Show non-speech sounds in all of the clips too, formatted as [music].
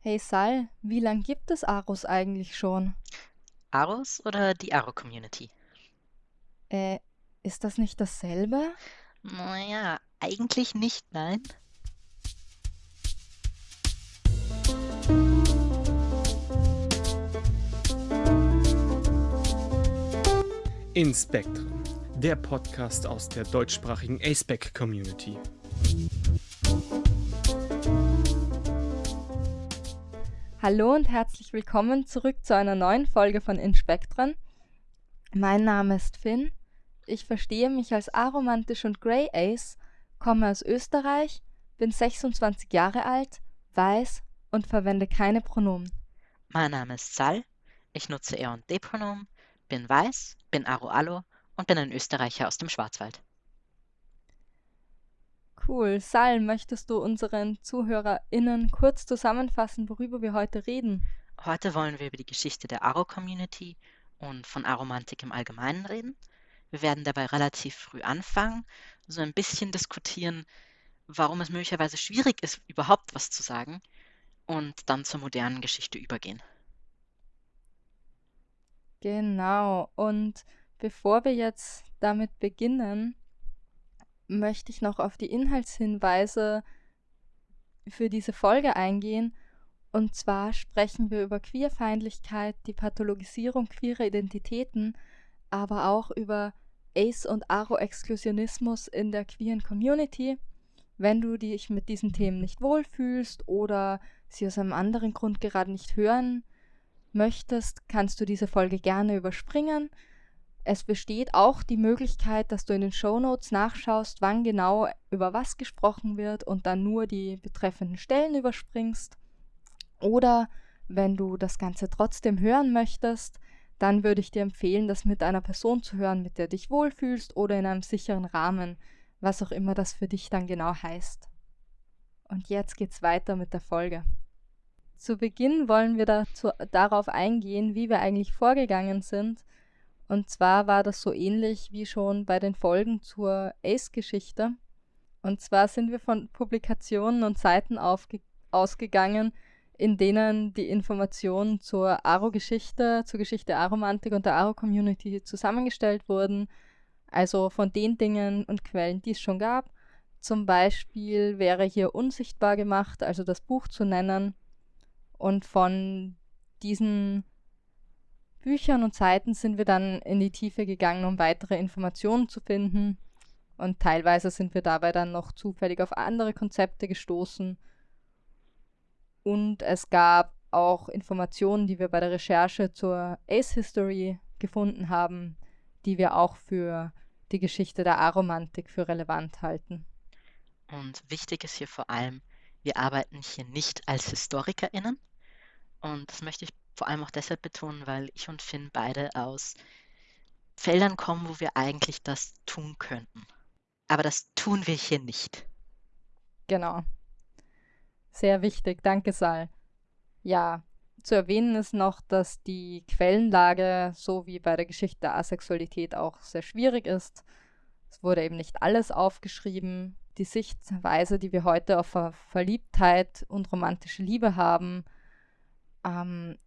Hey Sal, wie lang gibt es Aros eigentlich schon? Aros oder die Aro-Community? Äh, ist das nicht dasselbe? Naja, eigentlich nicht, nein. In Spectrum, der Podcast aus der deutschsprachigen ASPEC Community. Hallo und herzlich willkommen zurück zu einer neuen Folge von Inspektren. Mein Name ist Finn. Ich verstehe mich als aromantisch und Grey Ace, komme aus Österreich, bin 26 Jahre alt, weiß und verwende keine Pronomen. Mein Name ist Sal. Ich nutze Er- und D-Pronomen, bin weiß, bin Aro-Allo und bin ein Österreicher aus dem Schwarzwald. Cool. Sal, möchtest du unseren ZuhörerInnen kurz zusammenfassen, worüber wir heute reden? Heute wollen wir über die Geschichte der Aro-Community und von Aromantik im Allgemeinen reden. Wir werden dabei relativ früh anfangen, so ein bisschen diskutieren, warum es möglicherweise schwierig ist, überhaupt was zu sagen und dann zur modernen Geschichte übergehen. Genau. Und bevor wir jetzt damit beginnen, möchte ich noch auf die Inhaltshinweise für diese Folge eingehen. Und zwar sprechen wir über Queerfeindlichkeit, die Pathologisierung queerer Identitäten, aber auch über Ace- und Aro-Exklusionismus in der queeren Community. Wenn du dich mit diesen Themen nicht wohlfühlst oder sie aus einem anderen Grund gerade nicht hören möchtest, kannst du diese Folge gerne überspringen. Es besteht auch die Möglichkeit, dass du in den Shownotes nachschaust, wann genau über was gesprochen wird und dann nur die betreffenden Stellen überspringst. Oder wenn du das Ganze trotzdem hören möchtest, dann würde ich dir empfehlen, das mit einer Person zu hören, mit der dich wohlfühlst oder in einem sicheren Rahmen, was auch immer das für dich dann genau heißt. Und jetzt geht's weiter mit der Folge. Zu Beginn wollen wir dazu, darauf eingehen, wie wir eigentlich vorgegangen sind und zwar war das so ähnlich wie schon bei den Folgen zur Ace-Geschichte. Und zwar sind wir von Publikationen und Seiten ausgegangen, in denen die Informationen zur Aro-Geschichte, zur Geschichte Aromantik und der Aro-Community zusammengestellt wurden. Also von den Dingen und Quellen, die es schon gab. Zum Beispiel wäre hier unsichtbar gemacht, also das Buch zu nennen. Und von diesen Büchern und Seiten sind wir dann in die Tiefe gegangen, um weitere Informationen zu finden. Und teilweise sind wir dabei dann noch zufällig auf andere Konzepte gestoßen. Und es gab auch Informationen, die wir bei der Recherche zur Ace History gefunden haben, die wir auch für die Geschichte der Aromantik für relevant halten. Und wichtig ist hier vor allem, wir arbeiten hier nicht als HistorikerInnen. Und das möchte ich vor allem auch deshalb betonen, weil ich und Finn beide aus Feldern kommen, wo wir eigentlich das tun könnten. Aber das tun wir hier nicht. Genau. Sehr wichtig. Danke, Sal. Ja, zu erwähnen ist noch, dass die Quellenlage, so wie bei der Geschichte der Asexualität, auch sehr schwierig ist. Es wurde eben nicht alles aufgeschrieben. Die Sichtweise, die wir heute auf Ver Verliebtheit und romantische Liebe haben, ähm,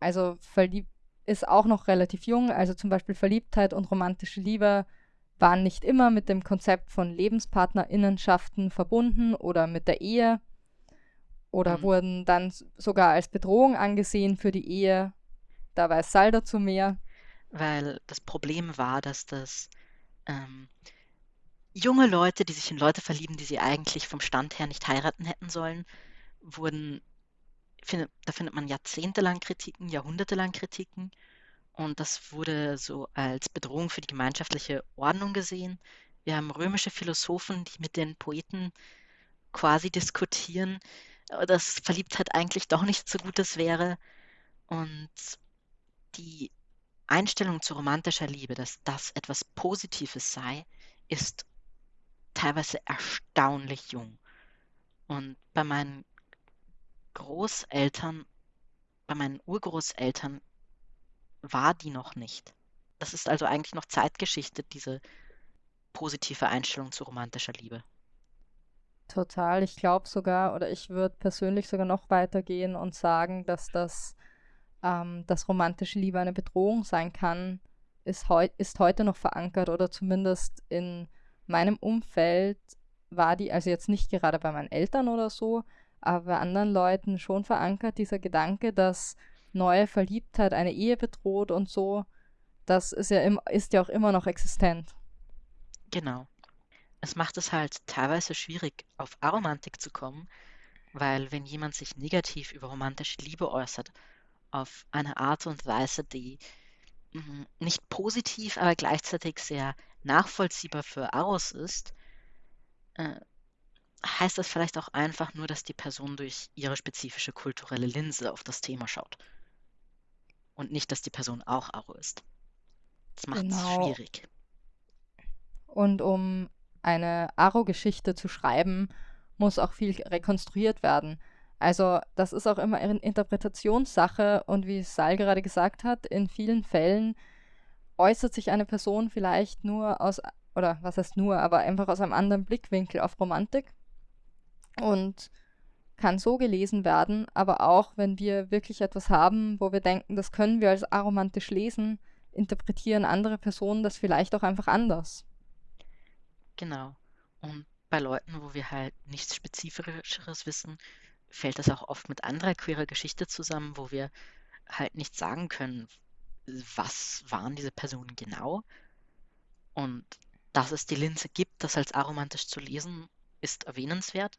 also verliebt ist auch noch relativ jung. Also zum Beispiel Verliebtheit und romantische Liebe waren nicht immer mit dem Konzept von Lebenspartnerinnenschaften verbunden oder mit der Ehe oder mhm. wurden dann sogar als Bedrohung angesehen für die Ehe. Da weiß Sal dazu mehr. Weil das Problem war, dass das ähm, junge Leute, die sich in Leute verlieben, die sie eigentlich vom Stand her nicht heiraten hätten sollen, wurden findet, da findet man jahrzehntelang Kritiken, jahrhundertelang Kritiken. Und das wurde so als Bedrohung für die gemeinschaftliche Ordnung gesehen. Wir haben römische Philosophen, die mit den Poeten quasi diskutieren, dass Verliebtheit eigentlich doch nichts so Gutes wäre. Und die Einstellung zu romantischer Liebe, dass das etwas Positives sei, ist teilweise erstaunlich jung. Und bei meinen Großeltern, bei meinen Urgroßeltern war die noch nicht. Das ist also eigentlich noch Zeitgeschichte, diese positive Einstellung zu romantischer Liebe. Total. Ich glaube sogar, oder ich würde persönlich sogar noch weitergehen und sagen, dass das, ähm, dass romantische Liebe eine Bedrohung sein kann, ist, heu ist heute noch verankert oder zumindest in meinem Umfeld war die, also jetzt nicht gerade bei meinen Eltern oder so, aber bei anderen Leuten schon verankert, dieser Gedanke, dass neue Verliebtheit eine Ehe bedroht und so, das ist ja, im, ist ja auch immer noch existent. Genau. Es macht es halt teilweise schwierig, auf Aromantik zu kommen, weil wenn jemand sich negativ über romantische Liebe äußert, auf eine Art und Weise, die mh, nicht positiv, aber gleichzeitig sehr nachvollziehbar für Aros ist, äh, heißt das vielleicht auch einfach nur, dass die Person durch ihre spezifische kulturelle Linse auf das Thema schaut. Und nicht, dass die Person auch Aro ist. Das macht es Genau. schwierig. Und um eine Aro-Geschichte zu schreiben, muss auch viel rekonstruiert werden. Also das ist auch immer eine Interpretationssache und wie Sal gerade gesagt hat, in vielen Fällen äußert sich eine Person vielleicht nur aus, oder was heißt nur, aber einfach aus einem anderen Blickwinkel auf Romantik und kann so gelesen werden, aber auch wenn wir wirklich etwas haben, wo wir denken, das können wir als aromantisch lesen, interpretieren andere Personen das vielleicht auch einfach anders. Genau. Und bei Leuten, wo wir halt nichts Spezifischeres wissen, fällt das auch oft mit anderer queerer Geschichte zusammen, wo wir halt nicht sagen können, was waren diese Personen genau. Und dass es die Linse gibt, das als aromantisch zu lesen, ist erwähnenswert.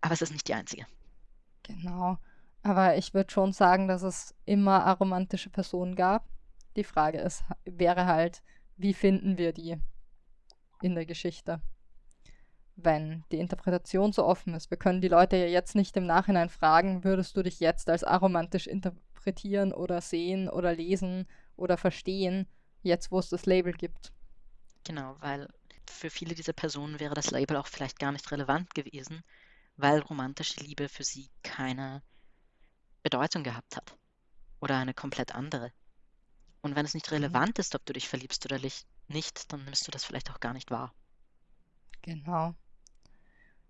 Aber es ist nicht die einzige. Genau. Aber ich würde schon sagen, dass es immer aromantische Personen gab. Die Frage ist, wäre halt, wie finden wir die in der Geschichte? Wenn die Interpretation so offen ist. Wir können die Leute ja jetzt nicht im Nachhinein fragen, würdest du dich jetzt als aromantisch interpretieren oder sehen oder lesen oder verstehen, jetzt wo es das Label gibt. Genau, weil für viele dieser Personen wäre das Label auch vielleicht gar nicht relevant gewesen, weil romantische Liebe für sie keine Bedeutung gehabt hat. Oder eine komplett andere. Und wenn es nicht relevant ist, ob du dich verliebst oder nicht, nicht, dann nimmst du das vielleicht auch gar nicht wahr. Genau.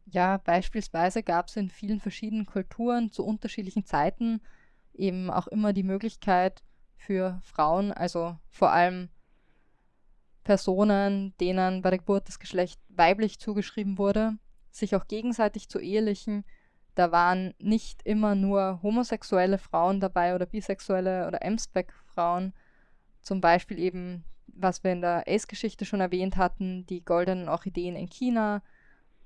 Ja, beispielsweise gab es in vielen verschiedenen Kulturen zu unterschiedlichen Zeiten eben auch immer die Möglichkeit für Frauen, also vor allem Personen, denen bei der Geburt das Geschlecht weiblich zugeschrieben wurde, sich auch gegenseitig zu ehelichen. Da waren nicht immer nur homosexuelle Frauen dabei oder bisexuelle oder M-Spec-Frauen. Zum Beispiel eben, was wir in der Ace-Geschichte schon erwähnt hatten, die goldenen Orchideen in China.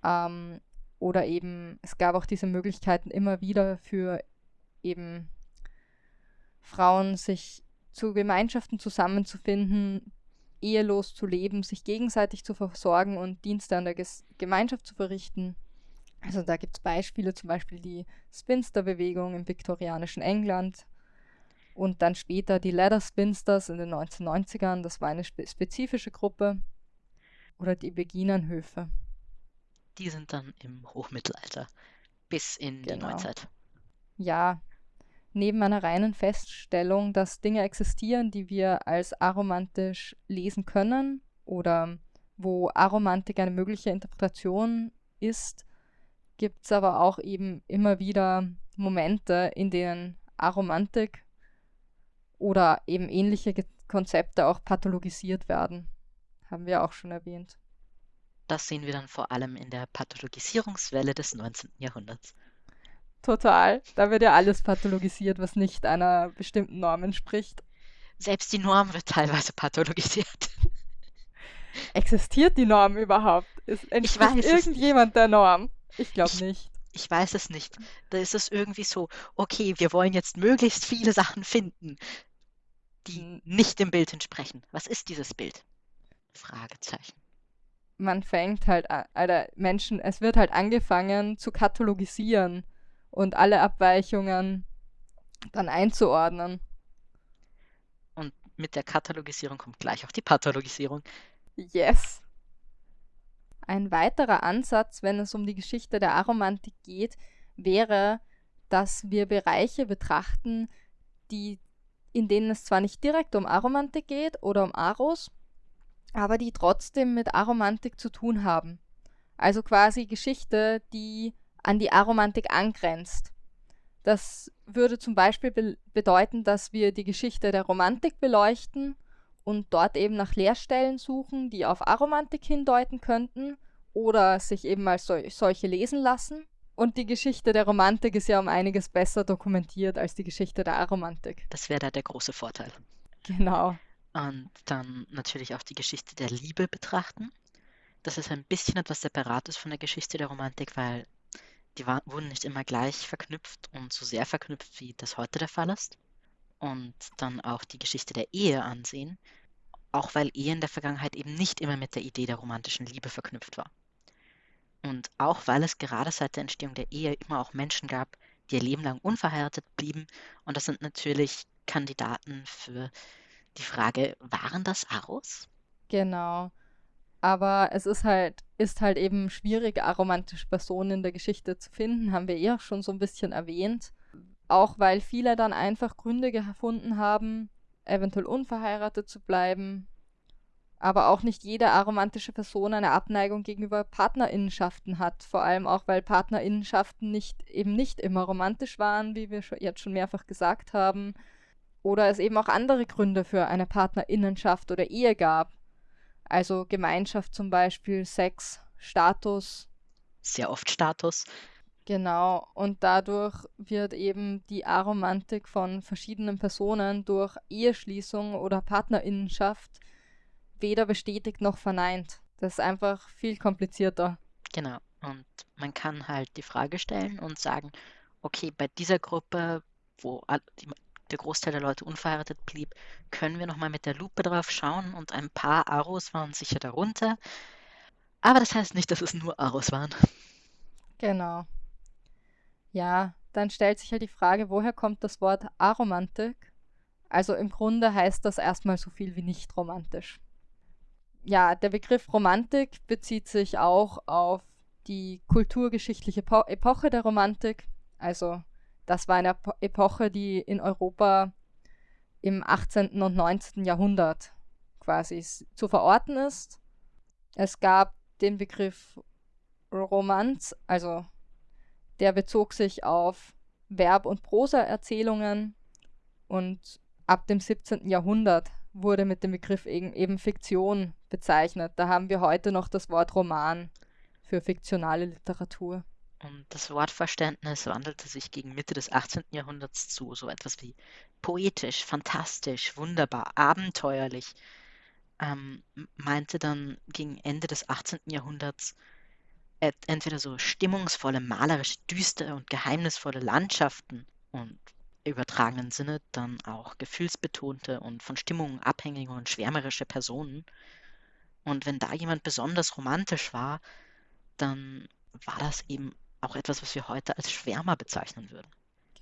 Ähm, oder eben, es gab auch diese Möglichkeiten immer wieder für eben Frauen, sich zu Gemeinschaften zusammenzufinden, ehelos zu leben, sich gegenseitig zu versorgen und Dienste an der Ges Gemeinschaft zu verrichten. Also da gibt es Beispiele, zum Beispiel die Spinster-Bewegung im viktorianischen England und dann später die Leather Spinsters in den 1990ern, das war eine spe spezifische Gruppe, oder die Beginernhöfe. Die sind dann im Hochmittelalter bis in die Genau. Neuzeit. Ja, neben einer reinen Feststellung, dass Dinge existieren, die wir als aromantisch lesen können oder wo Aromantik eine mögliche Interpretation ist, gibt es aber auch eben immer wieder Momente, in denen Aromantik oder eben ähnliche Konzepte auch pathologisiert werden. Haben wir auch schon erwähnt. Das sehen wir dann vor allem in der Pathologisierungswelle des 19. Jahrhunderts. Total. Da wird ja alles pathologisiert, was nicht einer bestimmten Norm entspricht. Selbst die Norm wird teilweise pathologisiert. [laughs] Existiert die Norm überhaupt? Ist, entspricht weiß irgendjemand der Norm? Ich glaube Ich- nicht. Ich weiß es nicht. Da ist es irgendwie so, okay, wir wollen jetzt möglichst viele Sachen finden, die Hm. nicht dem Bild entsprechen. Was ist dieses Bild? Fragezeichen. Man fängt halt an, Alter, Menschen, es wird halt angefangen zu kathologisieren und alle Abweichungen dann einzuordnen. Und mit der Katalogisierung kommt gleich auch die Pathologisierung. Yes. Ein weiterer Ansatz, wenn es um die Geschichte der Aromantik geht, wäre, dass wir Bereiche betrachten, die, in denen es zwar nicht direkt um Aromantik geht oder um Aros, aber die trotzdem mit Aromantik zu tun haben. Also quasi Geschichte, die an die Aromantik angrenzt. Das würde zum Beispiel be bedeuten, dass wir die Geschichte der Romantik beleuchten und dort eben nach Leerstellen suchen, die auf Aromantik hindeuten könnten oder sich eben als sol solche lesen lassen. Und die Geschichte der Romantik ist ja um einiges besser dokumentiert als die Geschichte der Aromantik. Das wäre da der große Vorteil. Genau. Und dann natürlich auch die Geschichte der Liebe betrachten. Das ist ein bisschen etwas Separates von der Geschichte der Romantik, weil die war, wurden nicht immer gleich verknüpft und so sehr verknüpft, wie das heute der Fall ist. Und dann auch die Geschichte der Ehe ansehen, auch weil Ehe in der Vergangenheit eben nicht immer mit der Idee der romantischen Liebe verknüpft war. Und auch weil es gerade seit der Entstehung der Ehe immer auch Menschen gab, die ihr Leben lang unverheiratet blieben. Und das sind natürlich Kandidaten für die Frage, waren das Aros? Genau. Aber es ist halt, ist halt eben schwierig, aromantische Personen in der Geschichte zu finden, haben wir eh auch schon so ein bisschen erwähnt. Auch weil viele dann einfach Gründe gefunden haben, eventuell unverheiratet zu bleiben. Aber auch nicht jede aromantische Person eine Abneigung gegenüber Partnerinnenschaften hat. Vor allem auch, weil Partnerinnenschaften nicht, eben nicht immer romantisch waren, wie wir jetzt schon mehrfach gesagt haben. Oder es eben auch andere Gründe für eine Partnerinnenschaft oder Ehe gab. Also Gemeinschaft zum Beispiel, Sex, Status. Sehr oft Status. Genau, und dadurch wird eben die Aromantik von verschiedenen Personen durch Eheschließung oder Partnerinnenschaft weder bestätigt noch verneint. Das ist einfach viel komplizierter. Genau, und man kann halt die Frage stellen und sagen, okay, bei dieser Gruppe, wo die der Großteil der Leute unverheiratet blieb, können wir nochmal mit der Lupe drauf schauen und ein paar Aros waren sicher darunter. Aber das heißt nicht, dass es nur Aros waren. Genau. Ja, dann stellt sich halt die Frage, woher kommt das Wort Aromantik? Also im Grunde heißt das erstmal so viel wie nicht romantisch. Ja, der Begriff Romantik bezieht sich auch auf die kulturgeschichtliche Epoche der Romantik, also das war eine Epoche, die in Europa im 18. und 19. Jahrhundert quasi zu verorten ist. Es gab den Begriff Romanz, also der bezog sich auf Verb- und Prosa-Erzählungen und ab dem 17. Jahrhundert wurde mit dem Begriff eben, eben Fiktion bezeichnet. Da haben wir heute noch das Wort Roman für fiktionale Literatur. Und das Wortverständnis wandelte sich gegen Mitte des 18. Jahrhunderts zu, so etwas wie poetisch, fantastisch, wunderbar, abenteuerlich. Ähm, meinte dann gegen Ende des 18. Jahrhunderts entweder so stimmungsvolle, malerisch düstere und geheimnisvolle Landschaften und übertragenen Sinne dann auch gefühlsbetonte und von Stimmungen abhängige und schwärmerische Personen. Und wenn da jemand besonders romantisch war, dann war das eben auch etwas, was wir heute als Schwärmer bezeichnen würden.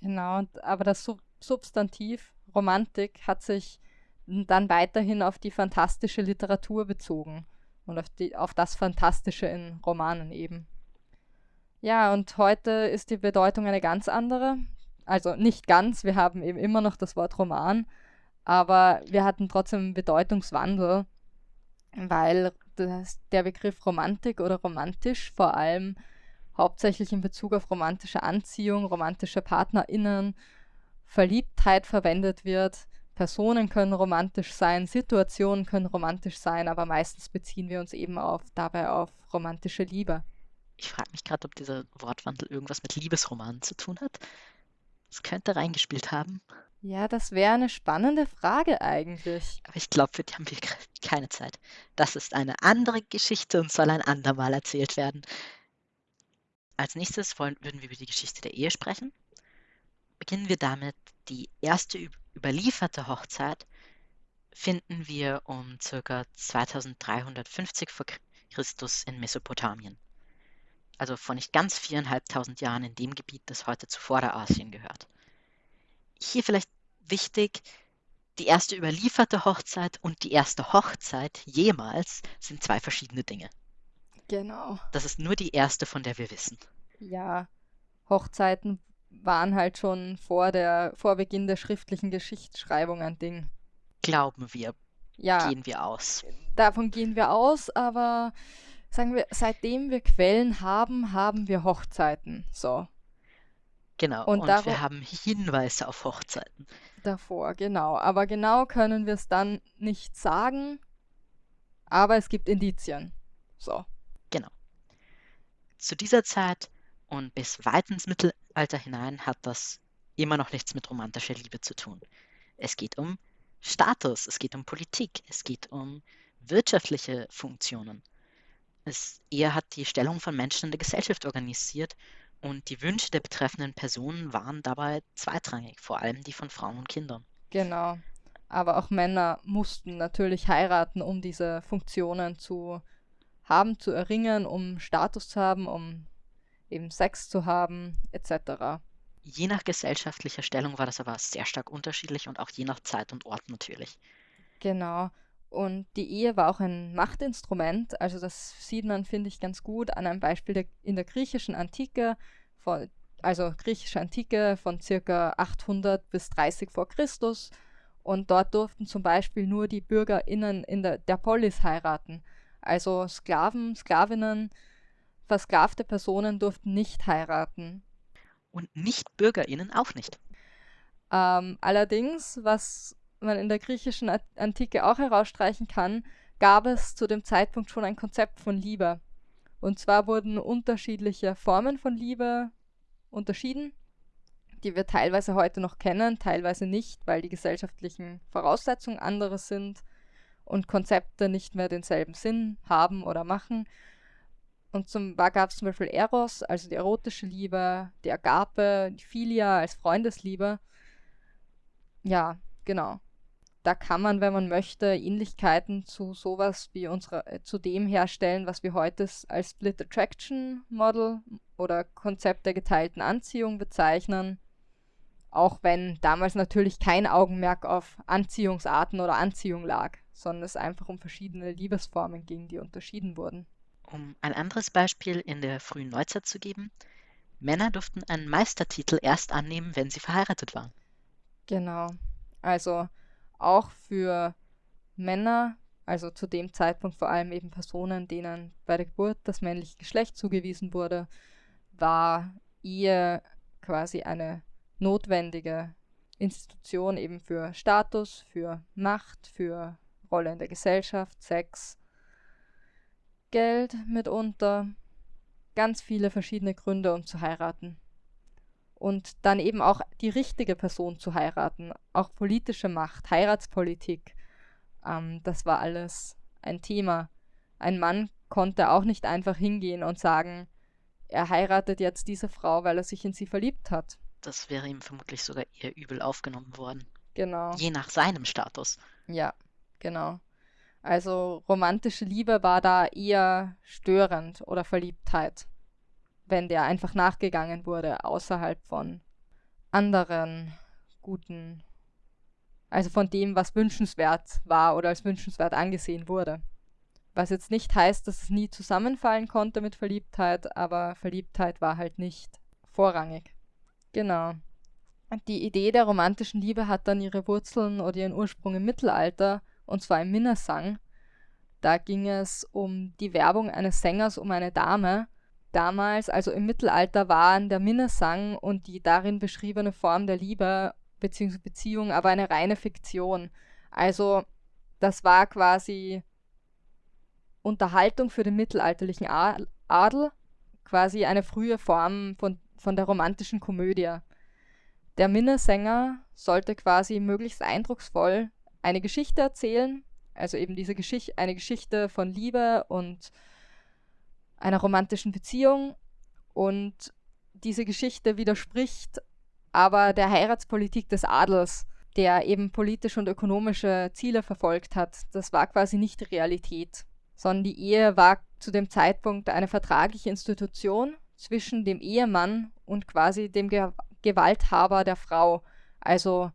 Genau, aber das Sub Substantiv Romantik hat sich dann weiterhin auf die fantastische Literatur bezogen und auf, die, auf das Fantastische in Romanen eben. Ja, und heute ist die Bedeutung eine ganz andere. Also nicht ganz, wir haben eben immer noch das Wort Roman, aber wir hatten trotzdem einen Bedeutungswandel, weil das, der Begriff Romantik oder romantisch vor allem hauptsächlich in Bezug auf romantische Anziehung, romantische PartnerInnen, Verliebtheit verwendet wird. Personen können romantisch sein, Situationen können romantisch sein, aber meistens beziehen wir uns eben auf, dabei auf romantische Liebe. Ich frage mich gerade, ob dieser Wortwandel irgendwas mit Liebesromanen zu tun hat. Das könnte reingespielt haben. Ja, das wäre eine spannende Frage eigentlich. Aber ich glaube, für die haben wir keine Zeit. Das ist eine andere Geschichte und soll ein andermal erzählt werden. Als nächstes wollen, würden wir über die Geschichte der Ehe sprechen. Beginnen wir damit, die erste überlieferte Hochzeit finden wir um ca. 2350 vor Christus in Mesopotamien. Also vor nicht ganz viereinhalbtausend Jahren in dem Gebiet, das heute zu Vorderasien gehört. Hier vielleicht wichtig, die erste überlieferte Hochzeit und die erste Hochzeit jemals sind zwei verschiedene Dinge. Genau. Das ist nur die erste, von der wir wissen. Ja, Hochzeiten waren halt schon vor, der, vor Beginn der schriftlichen Geschichtsschreibung ein Ding. Glauben wir. Ja. Gehen wir aus. Davon gehen wir aus, aber sagen wir, seitdem wir Quellen haben, haben wir Hochzeiten. So. Genau, Und und, wir haben Hinweise auf Hochzeiten. Davor, genau. Aber genau können wir es dann nicht sagen. Aber es gibt Indizien. So. Zu dieser Zeit und bis weit ins Mittelalter hinein hat das immer noch nichts mit romantischer Liebe zu tun. Es geht um Status, es geht um Politik, es geht um wirtschaftliche Funktionen. Es, er hat die Stellung von Menschen in der Gesellschaft organisiert und die Wünsche der betreffenden Personen waren dabei zweitrangig, vor allem die von Frauen und Kindern. Genau. Aber auch Männer mussten natürlich heiraten, um diese Funktionen zu haben, zu erringen, um Status zu haben, um eben Sex zu haben, etc. Je nach gesellschaftlicher Stellung war das aber sehr stark unterschiedlich und auch je nach Zeit und Ort natürlich. Genau. Und die Ehe war auch ein Machtinstrument. Also das sieht man, finde ich, ganz gut an einem Beispiel der, in der griechischen Antike, von, also griechische Antike von circa 800 bis 30 vor Christus. Und dort durften zum Beispiel nur die BürgerInnen in der, der Polis heiraten. Also Sklaven, Sklavinnen, versklavte Personen durften nicht heiraten. Und Nicht-BürgerInnen auch nicht. Ähm, allerdings, was man in der griechischen Antike auch herausstreichen kann, gab es zu dem Zeitpunkt schon ein Konzept von Liebe. Und zwar wurden unterschiedliche Formen von Liebe unterschieden, die wir teilweise heute noch kennen, teilweise nicht, weil die gesellschaftlichen Voraussetzungen andere sind und Konzepte nicht mehr denselben Sinn haben oder machen. Und zum, gab es zum Beispiel Eros, also die erotische Liebe, die Agape, die Philia als Freundesliebe. Ja, genau. Da kann man, wenn man möchte, Ähnlichkeiten zu sowas wie unsere, äh, zu dem herstellen, was wir heute als Split Attraction Model oder Konzept der geteilten Anziehung bezeichnen. Auch wenn damals natürlich kein Augenmerk auf Anziehungsarten oder Anziehung lag, sondern es einfach um verschiedene Liebesformen ging, die unterschieden wurden. Um ein anderes Beispiel in der frühen Neuzeit zu geben, Männer durften einen Meistertitel erst annehmen, wenn sie verheiratet waren. Genau. Also auch für Männer, also zu dem Zeitpunkt vor allem eben Personen, denen bei der Geburt das männliche Geschlecht zugewiesen wurde, war Ehe quasi eine notwendige Institution eben für Status, für Macht, für Rolle in der Gesellschaft, Sex, Geld mitunter, ganz viele verschiedene Gründe, um zu heiraten und dann eben auch die richtige Person zu heiraten, auch politische Macht, Heiratspolitik, ähm, das war alles ein Thema. Ein Mann konnte auch nicht einfach hingehen und sagen, er heiratet jetzt diese Frau, weil er sich in sie verliebt hat. Das wäre ihm vermutlich sogar eher übel aufgenommen worden, Genau. je nach seinem Status. Ja, genau. Also romantische Liebe war da eher störend oder Verliebtheit, wenn der einfach nachgegangen wurde außerhalb von anderen guten, also von dem, was wünschenswert war oder als wünschenswert angesehen wurde. Was jetzt nicht heißt, dass es nie zusammenfallen konnte mit Verliebtheit, aber Verliebtheit war halt nicht vorrangig. Genau. Die Idee der romantischen Liebe hat dann ihre Wurzeln oder ihren Ursprung im Mittelalter, und zwar im Minnesang. Da ging es um die Werbung eines Sängers um eine Dame. Damals, also im Mittelalter, waren der Minnesang und die darin beschriebene Form der Liebe bzw. Beziehung aber eine reine Fiktion. Also das war quasi Unterhaltung für den mittelalterlichen Adel, quasi eine frühe Form von, von der romantischen Komödie. Der Minnesänger sollte quasi möglichst eindrucksvoll eine Geschichte erzählen, also eben diese Geschichte, eine Geschichte von Liebe und einer romantischen Beziehung und diese Geschichte widerspricht aber der Heiratspolitik des Adels, der eben politische und ökonomische Ziele verfolgt hat. Das war quasi nicht die Realität, sondern die Ehe war zu dem Zeitpunkt eine vertragliche Institution zwischen dem Ehemann und quasi dem Ge Gewalthaber der Frau, also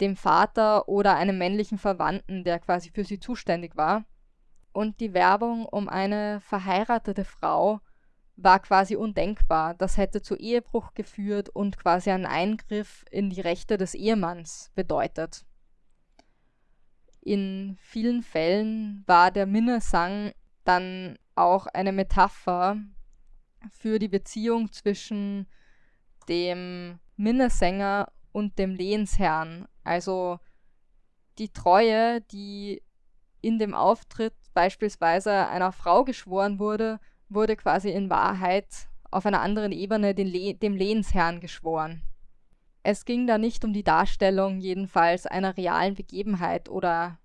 dem Vater oder einem männlichen Verwandten, der quasi für sie zuständig war. Und die Werbung um eine verheiratete Frau war quasi undenkbar. Das hätte zu Ehebruch geführt und quasi einen Eingriff in die Rechte des Ehemanns bedeutet. In vielen Fällen war der Minnesang dann auch eine Metapher für die Beziehung zwischen dem Minnesänger und dem Lehnsherrn. Also die Treue, die in dem Auftritt beispielsweise einer Frau geschworen wurde, wurde quasi in Wahrheit auf einer anderen Ebene Le dem Lehnsherrn geschworen. Es ging da nicht um die Darstellung jedenfalls einer realen Begebenheit oder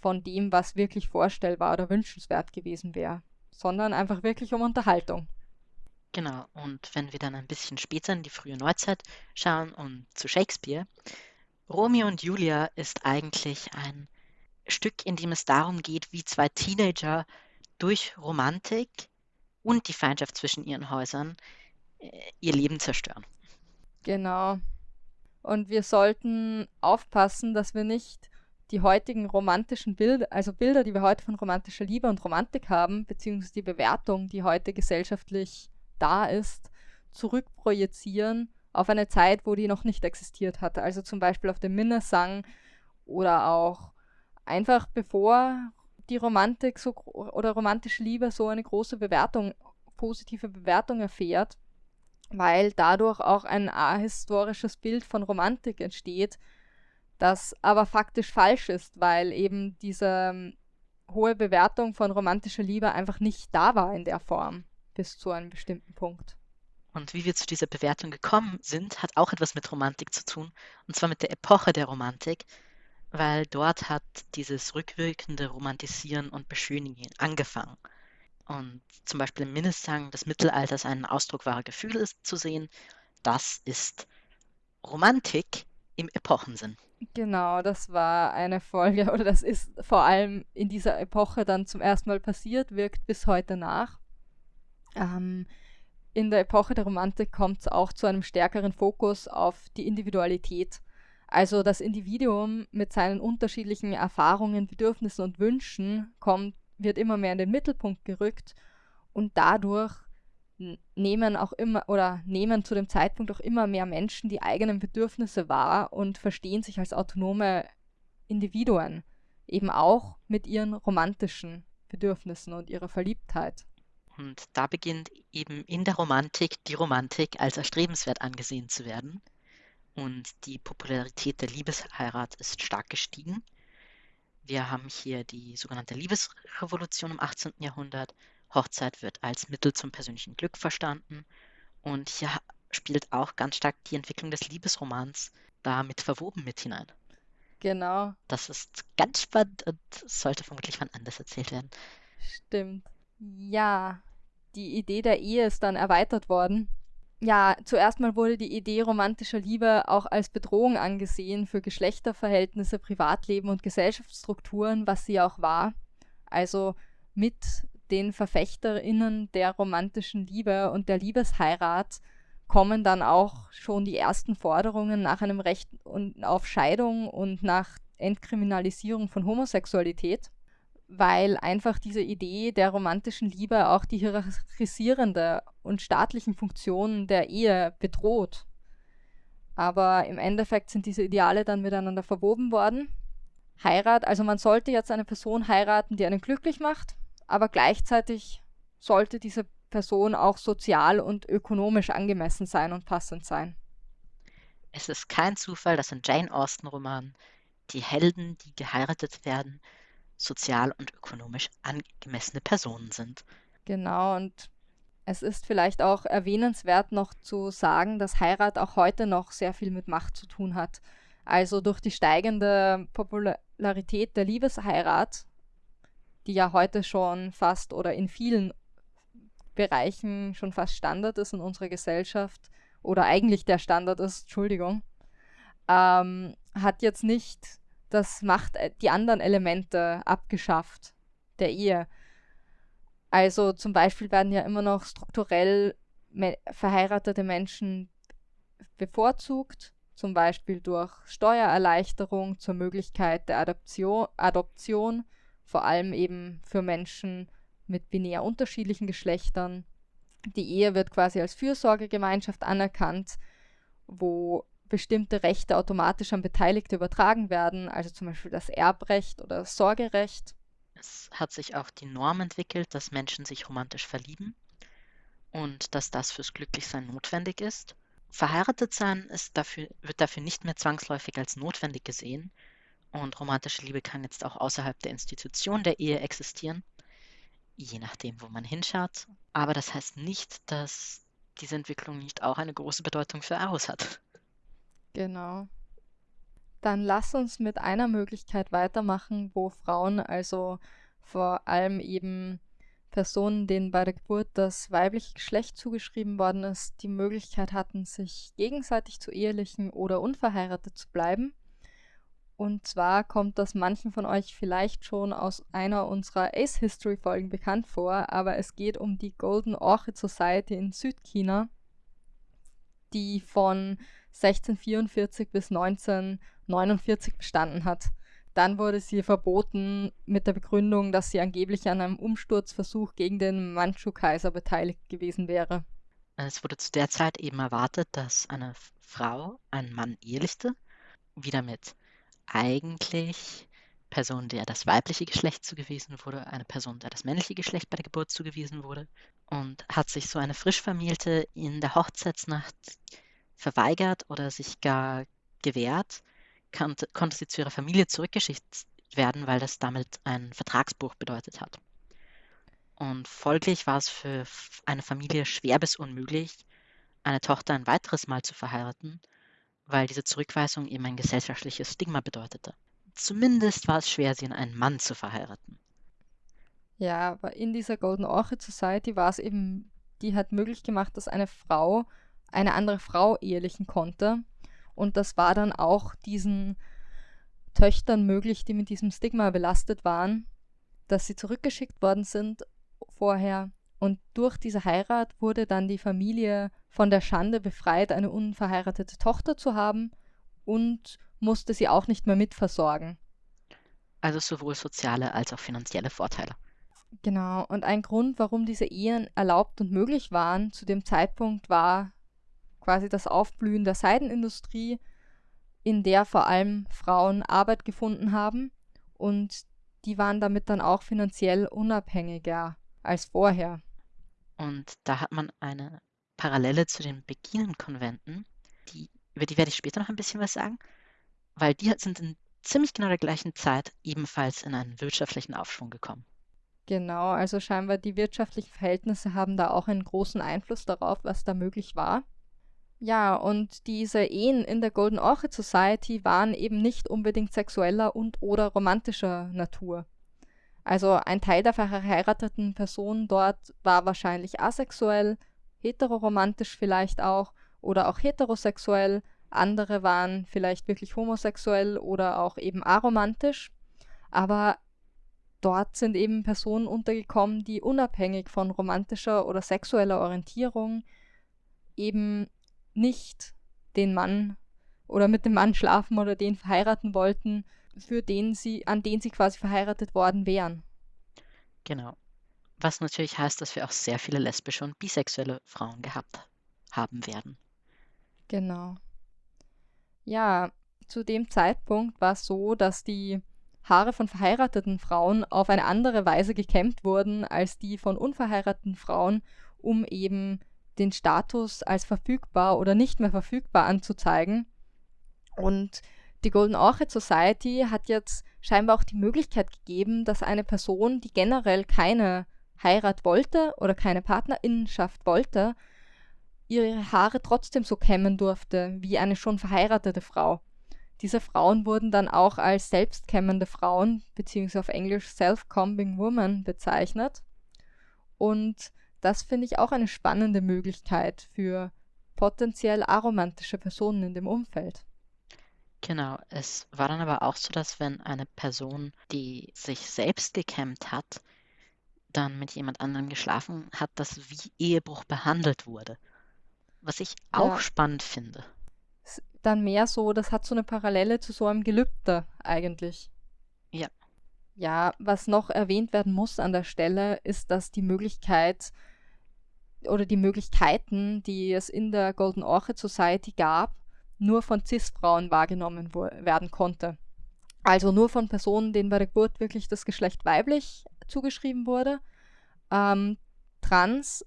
von dem, was wirklich vorstellbar oder wünschenswert gewesen wäre, sondern einfach wirklich um Unterhaltung. Genau, und wenn wir dann ein bisschen später in die frühe Neuzeit schauen und zu Shakespeare, Romeo und Julia ist eigentlich ein Stück, in dem es darum geht, wie zwei Teenager durch Romantik und die Feindschaft zwischen ihren Häusern äh, ihr Leben zerstören. Genau. Und wir sollten aufpassen, dass wir nicht die heutigen romantischen Bilder, also Bilder, die wir heute von romantischer Liebe und Romantik haben, beziehungsweise die Bewertung, die heute gesellschaftlich da ist, zurückprojizieren auf eine Zeit, wo die noch nicht existiert hat. Also zum Beispiel auf den Minnesang oder auch einfach bevor die Romantik so oder romantische Liebe so eine große Bewertung, positive Bewertung erfährt, weil dadurch auch ein ahistorisches Bild von Romantik entsteht, das aber faktisch falsch ist, weil eben diese ähm, hohe Bewertung von romantischer Liebe einfach nicht da war in der Form bis zu einem bestimmten Punkt. Und wie wir zu dieser Bewertung gekommen sind, hat auch etwas mit Romantik zu tun, und zwar mit der Epoche der Romantik, weil dort hat dieses rückwirkende Romantisieren und Beschönigen angefangen. Und zum Beispiel im Minnesang des Mittelalters einen Ausdruck wahrer Gefühle zu sehen, das ist Romantik im Epochensinn. Genau, das war eine Folge, [laughs] oder das ist vor allem in dieser Epoche dann zum ersten Mal passiert, wirkt bis heute nach. Ähm, in der Epoche der Romantik kommt es auch zu einem stärkeren Fokus auf die Individualität. Also das Individuum mit seinen unterschiedlichen Erfahrungen, Bedürfnissen und Wünschen kommt, wird immer mehr in den Mittelpunkt gerückt und dadurch nehmen auch immer oder nehmen zu dem Zeitpunkt auch immer mehr Menschen die eigenen Bedürfnisse wahr und verstehen sich als autonome Individuen, eben auch mit ihren romantischen Bedürfnissen und ihrer Verliebtheit. Und da beginnt eben in der Romantik die Romantik als erstrebenswert angesehen zu werden. Und die Popularität der Liebesheirat ist stark gestiegen. Wir haben hier die sogenannte Liebesrevolution im 18. Jahrhundert. Hochzeit wird als Mittel zum persönlichen Glück verstanden. Und hier spielt auch ganz stark die Entwicklung des Liebesromans damit verwoben mit hinein. Genau. Das ist ganz spannend und sollte vermutlich von anders erzählt werden. Stimmt. Ja, die Idee der Ehe ist dann erweitert worden. Ja, zuerst mal wurde die Idee romantischer Liebe auch als Bedrohung angesehen für Geschlechterverhältnisse, Privatleben und Gesellschaftsstrukturen, was sie auch war. Also mit den Verfechterinnen der romantischen Liebe und der Liebesheirat kommen dann auch schon die ersten Forderungen nach einem Recht auf Scheidung und nach Entkriminalisierung von Homosexualität weil einfach diese Idee der romantischen Liebe auch die hierarchisierende und staatlichen Funktionen der Ehe bedroht. Aber im Endeffekt sind diese Ideale dann miteinander verwoben worden. Heirat, also man sollte jetzt eine Person heiraten, die einen glücklich macht, aber gleichzeitig sollte diese Person auch sozial und ökonomisch angemessen sein und passend sein. Es ist kein Zufall, dass in Jane Austen-Romanen die Helden, die geheiratet werden, sozial und ökonomisch angemessene Personen sind. Genau, und es ist vielleicht auch erwähnenswert noch zu sagen, dass Heirat auch heute noch sehr viel mit Macht zu tun hat. Also durch die steigende Popularität der Liebesheirat, die ja heute schon fast oder in vielen Bereichen schon fast Standard ist in unserer Gesellschaft oder eigentlich der Standard ist, Entschuldigung, ähm, hat jetzt nicht das macht äh, die anderen Elemente abgeschafft der Ehe. Also zum Beispiel werden ja immer noch strukturell me verheiratete Menschen bevorzugt, zum Beispiel durch Steuererleichterung zur Möglichkeit der Adoption, Adoption, vor allem eben für Menschen mit binär unterschiedlichen Geschlechtern. Die Ehe wird quasi als Fürsorgegemeinschaft anerkannt, wo bestimmte Rechte automatisch an Beteiligte übertragen werden, also zum Beispiel das Erbrecht oder das Sorgerecht. Es hat sich auch die Norm entwickelt, dass Menschen sich romantisch verlieben und dass das fürs Glücklichsein notwendig ist. Verheiratet sein ist dafür, wird dafür nicht mehr zwangsläufig als notwendig gesehen und romantische Liebe kann jetzt auch außerhalb der Institution der Ehe existieren, je nachdem, wo man hinschaut. Aber das heißt nicht, dass diese Entwicklung nicht auch eine große Bedeutung für Eros hat. Genau. Dann lass uns mit einer Möglichkeit weitermachen, wo Frauen, also vor allem eben Personen, denen bei der Geburt das weibliche Geschlecht zugeschrieben worden ist, die Möglichkeit hatten, sich gegenseitig zu ehelichen oder unverheiratet zu bleiben. Und zwar kommt das manchen von euch vielleicht schon aus einer unserer Ace History Folgen bekannt vor, aber es geht um die Golden Orchid Society in Südchina, die von 1644 bis 1949 bestanden hat. Dann wurde sie verboten mit der Begründung, dass sie angeblich an einem Umsturzversuch gegen den Manchu-Kaiser beteiligt gewesen wäre. Es wurde zu der Zeit eben erwartet, dass eine Frau einen Mann ehelichte, wieder mit eigentlich Person, der das weibliche Geschlecht zugewiesen wurde, eine Person, der das männliche Geschlecht bei der Geburt zugewiesen wurde. Und hat sich so eine Frischvermählte in der Hochzeitsnacht verweigert oder sich gar gewehrt, konnte, konnte sie zu ihrer Familie zurückgeschickt werden, weil das damit ein Vertragsbruch bedeutet hat. Und folglich war es für eine Familie schwer bis unmöglich, eine Tochter ein weiteres Mal zu verheiraten, weil diese Zurückweisung eben ein gesellschaftliches Stigma bedeutete. Zumindest war es schwer, sie in einen Mann zu verheiraten. Ja, aber in dieser Golden Orchid Society war es eben, die hat möglich gemacht, dass eine Frau eine andere Frau ehelichen konnte. Und das war dann auch diesen Töchtern möglich, die mit diesem Stigma belastet waren, dass sie zurückgeschickt worden sind vorher. Und durch diese Heirat wurde dann die Familie von der Schande befreit, eine unverheiratete Tochter zu haben und musste sie auch nicht mehr mitversorgen. Also sowohl soziale als auch finanzielle Vorteile. Genau, und ein Grund, warum diese Ehen erlaubt und möglich waren zu dem Zeitpunkt, war quasi das Aufblühen der Seidenindustrie, in der vor allem Frauen Arbeit gefunden haben und die waren damit dann auch finanziell unabhängiger als vorher. Und da hat man eine Parallele zu den Beginen-Konventen, die, über die werde ich später noch ein bisschen was sagen, weil die sind in ziemlich genau der gleichen Zeit ebenfalls in einen wirtschaftlichen Aufschwung gekommen. Genau, also scheinbar die wirtschaftlichen Verhältnisse haben da auch einen großen Einfluss darauf, was da möglich war. Ja, und diese Ehen in der Golden Orchid Society waren eben nicht unbedingt sexueller und oder romantischer Natur. Also ein Teil der verheirateten Personen dort war wahrscheinlich asexuell, heteroromantisch vielleicht auch oder auch heterosexuell. Andere waren vielleicht wirklich homosexuell oder auch eben aromantisch. Aber dort sind eben Personen untergekommen, die unabhängig von romantischer oder sexueller Orientierung eben nicht den Mann oder mit dem Mann schlafen oder den verheiraten wollten, für den sie, an den sie quasi verheiratet worden wären. Genau. Was natürlich heißt, dass wir auch sehr viele lesbische und bisexuelle Frauen gehabt haben werden. Genau. Ja, zu dem Zeitpunkt war es so, dass die Haare von verheirateten Frauen auf eine andere Weise gekämmt wurden als die von unverheirateten Frauen, um eben den Status als verfügbar oder nicht mehr verfügbar anzuzeigen. Und die Golden Orchid Society hat jetzt scheinbar auch die Möglichkeit gegeben, dass eine Person, die generell keine Heirat wollte oder keine Partnerinnenschaft wollte, ihre Haare trotzdem so kämmen durfte wie eine schon verheiratete Frau. Diese Frauen wurden dann auch als selbstkämmende Frauen beziehungsweise auf Englisch Self-Combing Woman bezeichnet. Und das finde ich auch eine spannende Möglichkeit für potenziell aromantische Personen in dem Umfeld. Genau, es war dann aber auch so, dass wenn eine Person, die sich selbst gekämmt hat, dann mit jemand anderem geschlafen hat, das wie Ehebruch behandelt wurde. Was ich auch ja. spannend finde. Dann mehr so, das hat so eine Parallele zu so einem Gelübde eigentlich. Ja. Ja, was noch erwähnt werden muss an der Stelle, ist, dass die Möglichkeit oder die Möglichkeiten, die es in der Golden Orchid Society gab, nur von CIS-Frauen wahrgenommen werden konnte. Also nur von Personen, denen bei der Geburt wirklich das Geschlecht weiblich zugeschrieben wurde. Ähm, trans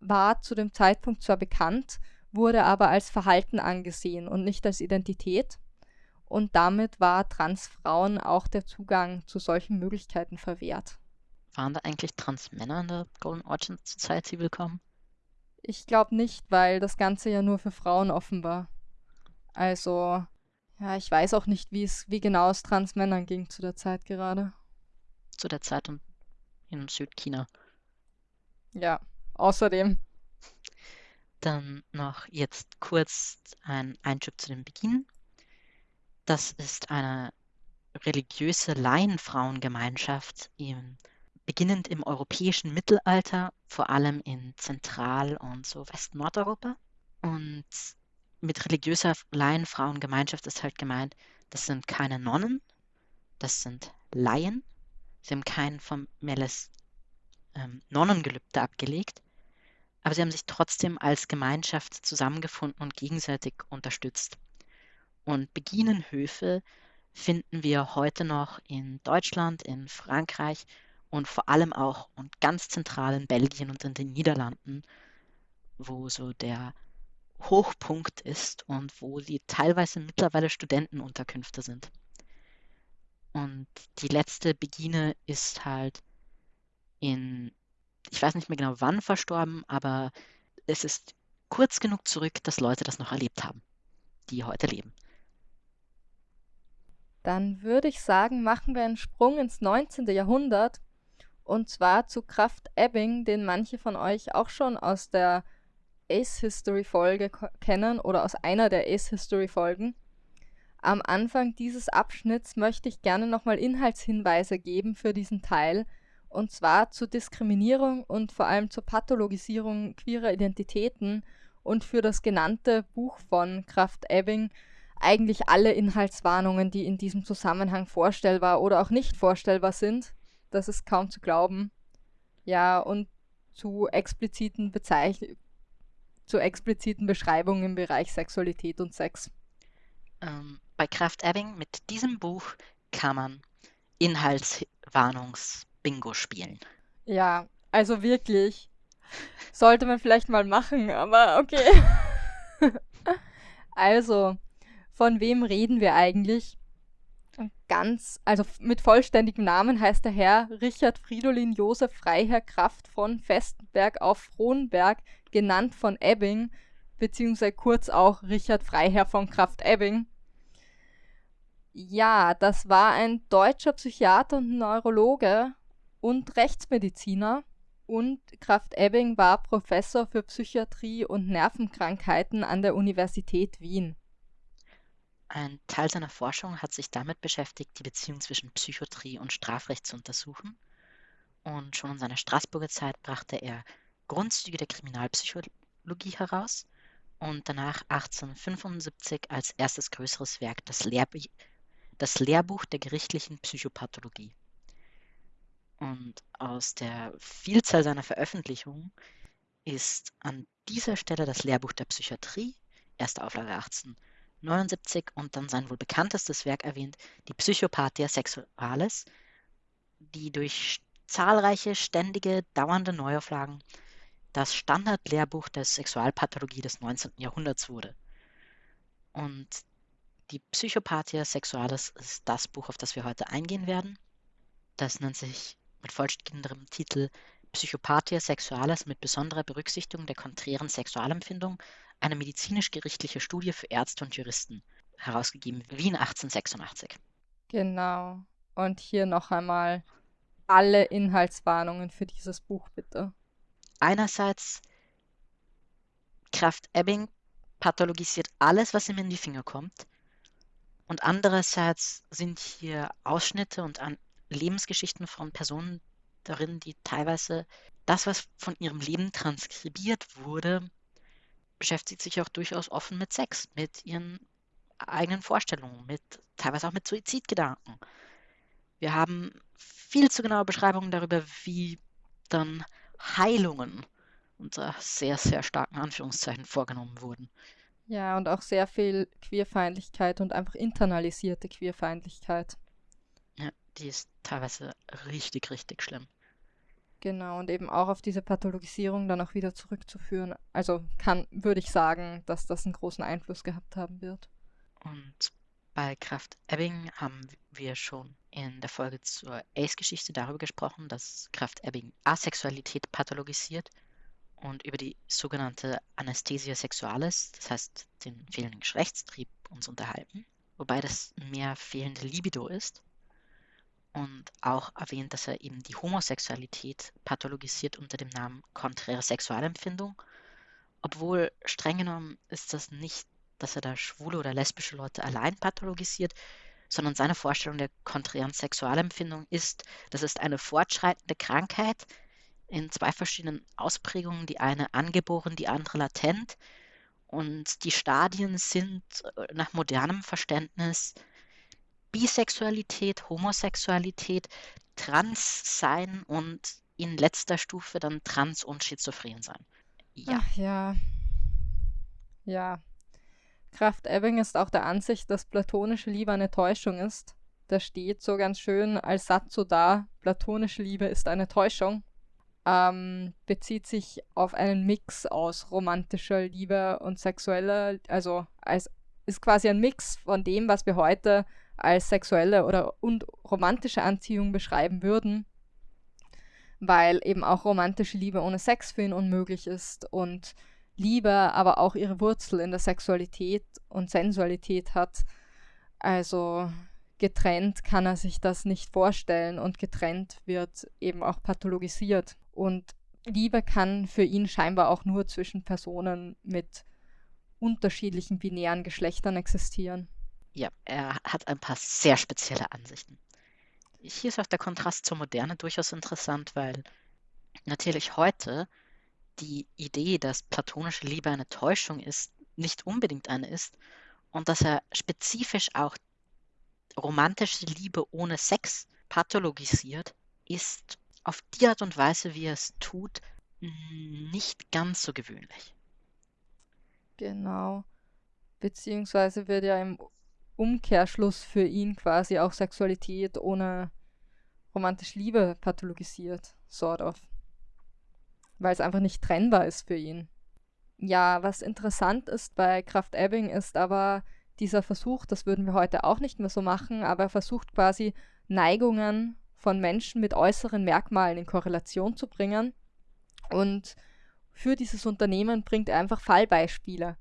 war zu dem Zeitpunkt zwar bekannt, wurde aber als Verhalten angesehen und nicht als Identität. Und damit war Transfrauen auch der Zugang zu solchen Möglichkeiten verwehrt. Waren da eigentlich Transmänner in der Golden Origin Society willkommen? Ich glaube nicht, weil das Ganze ja nur für Frauen offen war. Also, ja, ich weiß auch nicht, wie es, wie genau es Transmännern ging zu der Zeit gerade. Zu der Zeit in, in Südchina. Ja, außerdem. Dann noch jetzt kurz ein Einschub zu dem Beginn. Das ist eine religiöse Laienfrauengemeinschaft, im, beginnend im europäischen Mittelalter, vor allem in Zentral- und so West-Nordeuropa. Und mit religiöser Laienfrauengemeinschaft ist halt gemeint, das sind keine Nonnen, das sind Laien. Sie haben kein formelles ähm, Nonnengelübde abgelegt, aber sie haben sich trotzdem als Gemeinschaft zusammengefunden und gegenseitig unterstützt. Und Beginenhöfe finden wir heute noch in Deutschland, in Frankreich und vor allem auch und ganz zentral in Belgien und in den Niederlanden, wo so der Hochpunkt ist und wo sie teilweise mittlerweile Studentenunterkünfte sind. Und die letzte Begine ist halt in, ich weiß nicht mehr genau wann verstorben, aber es ist kurz genug zurück, dass Leute das noch erlebt haben, die heute leben. Dann würde ich sagen, machen wir einen Sprung ins 19. Jahrhundert und zwar zu Kraft Ebbing, den manche von euch auch schon aus der Ace History Folge kennen oder aus einer der Ace History Folgen. Am Anfang dieses Abschnitts möchte ich gerne nochmal Inhaltshinweise geben für diesen Teil, und zwar zur Diskriminierung und vor allem zur Pathologisierung queerer Identitäten und für das genannte Buch von Kraft Ebbing eigentlich alle Inhaltswarnungen, die in diesem Zusammenhang vorstellbar oder auch nicht vorstellbar sind. Das ist kaum zu glauben. Ja, und zu expliziten Bezeichnungen zu expliziten Beschreibungen im Bereich Sexualität und Sex. Ähm, bei Kraft Ebbing mit diesem Buch kann man Inhaltswarnungs-Bingo spielen. Ja, also wirklich. Sollte man vielleicht mal machen, aber okay. [laughs] also, von wem reden wir eigentlich? Ganz, also mit vollständigem Namen heißt der Herr Richard Fridolin Josef Freiherr Kraft von Festenberg auf Frohnberg, genannt von Ebbing, beziehungsweise kurz auch Richard Freiherr von Kraft Ebbing. Ja, das war ein deutscher Psychiater und Neurologe und Rechtsmediziner und Kraft Ebbing war Professor für Psychiatrie und Nervenkrankheiten an der Universität Wien. Ein Teil seiner Forschung hat sich damit beschäftigt, die Beziehung zwischen Psychiatrie und Strafrecht zu untersuchen. Und schon in seiner Straßburger Zeit brachte er Grundzüge der Kriminalpsychologie heraus und danach 1875 als erstes größeres Werk das, Lehrbu das Lehrbuch der gerichtlichen Psychopathologie. Und aus der Vielzahl seiner Veröffentlichungen ist an dieser Stelle das Lehrbuch der Psychiatrie, erste Auflage 18 79 und dann sein wohl bekanntestes Werk erwähnt, die Psychopathia Sexualis, die durch zahlreiche ständige, dauernde Neuauflagen das Standardlehrbuch der Sexualpathologie des 19. Jahrhunderts wurde. Und die Psychopathia Sexualis ist das Buch, auf das wir heute eingehen werden. Das nennt sich mit vollständigerem Titel Psychopathia Sexualis mit besonderer Berücksichtigung der konträren Sexualempfindung eine medizinisch-gerichtliche Studie für Ärzte und Juristen, herausgegeben Wien 1886. Genau. Und hier noch einmal alle Inhaltswarnungen für dieses Buch, bitte. Einerseits, Kraft Ebbing pathologisiert alles, was ihm in die Finger kommt. Und andererseits sind hier Ausschnitte und an Lebensgeschichten von Personen darin, die teilweise das, was von ihrem Leben transkribiert wurde, beschäftigt sich auch durchaus offen mit Sex, mit ihren eigenen Vorstellungen, mit teilweise auch mit Suizidgedanken. Wir haben viel zu genaue Beschreibungen darüber, wie dann Heilungen unter sehr, sehr starken Anführungszeichen vorgenommen wurden. Ja, und auch sehr viel Queerfeindlichkeit und einfach internalisierte Queerfeindlichkeit. die ist teilweise richtig, richtig schlimm. Genau, und eben auch auf diese Pathologisierung dann auch wieder zurückzuführen. Also kann, würde ich sagen, dass das einen großen Einfluss gehabt haben wird. Und bei Kraft Ebbing haben wir schon in der Folge zur Ace-Geschichte darüber gesprochen, dass Kraft Ebbing Asexualität pathologisiert und über die sogenannte Anästhesia sexualis, das heißt den fehlenden Geschlechtstrieb, uns unterhalten, wobei das mehr fehlende Libido ist und auch erwähnt, dass er eben die Homosexualität pathologisiert unter dem Namen konträre Sexualempfindung, obwohl streng genommen ist das nicht, dass er da schwule oder lesbische Leute allein pathologisiert, sondern seine Vorstellung der konträren Sexualempfindung ist, das ist eine fortschreitende Krankheit in zwei verschiedenen Ausprägungen, die eine angeboren, die andere latent. Und die Stadien sind äh, nach modernem Verständnis Bisexualität, Homosexualität, Transsein und in letzter Stufe dann Trans- und Schizophren sein. Ja. Ach, ja. Ja. Kraft Ebbing ist auch der Ansicht, dass platonische Liebe eine Täuschung ist. Da steht so ganz schön als Satz so da, platonische Liebe ist eine Täuschung. Ähm, bezieht sich auf einen Mix aus romantischer Liebe und sexueller, also als, ist quasi ein Mix von dem, was wir heute als sexuelle oder und romantische Anziehung beschreiben würden, weil eben auch romantische Liebe ohne Sex für ihn unmöglich ist und Liebe aber auch ihre Wurzel in der Sexualität und Sensualität hat. Also getrennt kann er sich das nicht vorstellen und getrennt wird eben auch pathologisiert. Und Liebe kann für ihn scheinbar auch nur zwischen Personen mit unterschiedlichen binären Geschlechtern existieren. Ja, er hat ein paar sehr spezielle Ansichten. Hier ist auch der Kontrast zur Moderne durchaus interessant, weil natürlich heute die Idee, dass platonische Liebe eine Täuschung ist, nicht unbedingt eine ist und dass er spezifisch auch romantische Liebe ohne Sex pathologisiert, ist auf die Art und Weise, wie er es tut, nicht ganz so gewöhnlich. Genau. Beziehungsweise wird ja im Umkehrschluss für ihn quasi auch Sexualität ohne romantische Liebe pathologisiert, sort of. Weil es einfach nicht trennbar ist für ihn. Ja, was interessant ist bei Kraft Ebbing ist aber dieser Versuch, das würden wir heute auch nicht mehr so machen, aber er versucht quasi Neigungen von Menschen mit äußeren Merkmalen in Korrelation zu bringen. Und für dieses Unternehmen bringt er einfach Fallbeispiele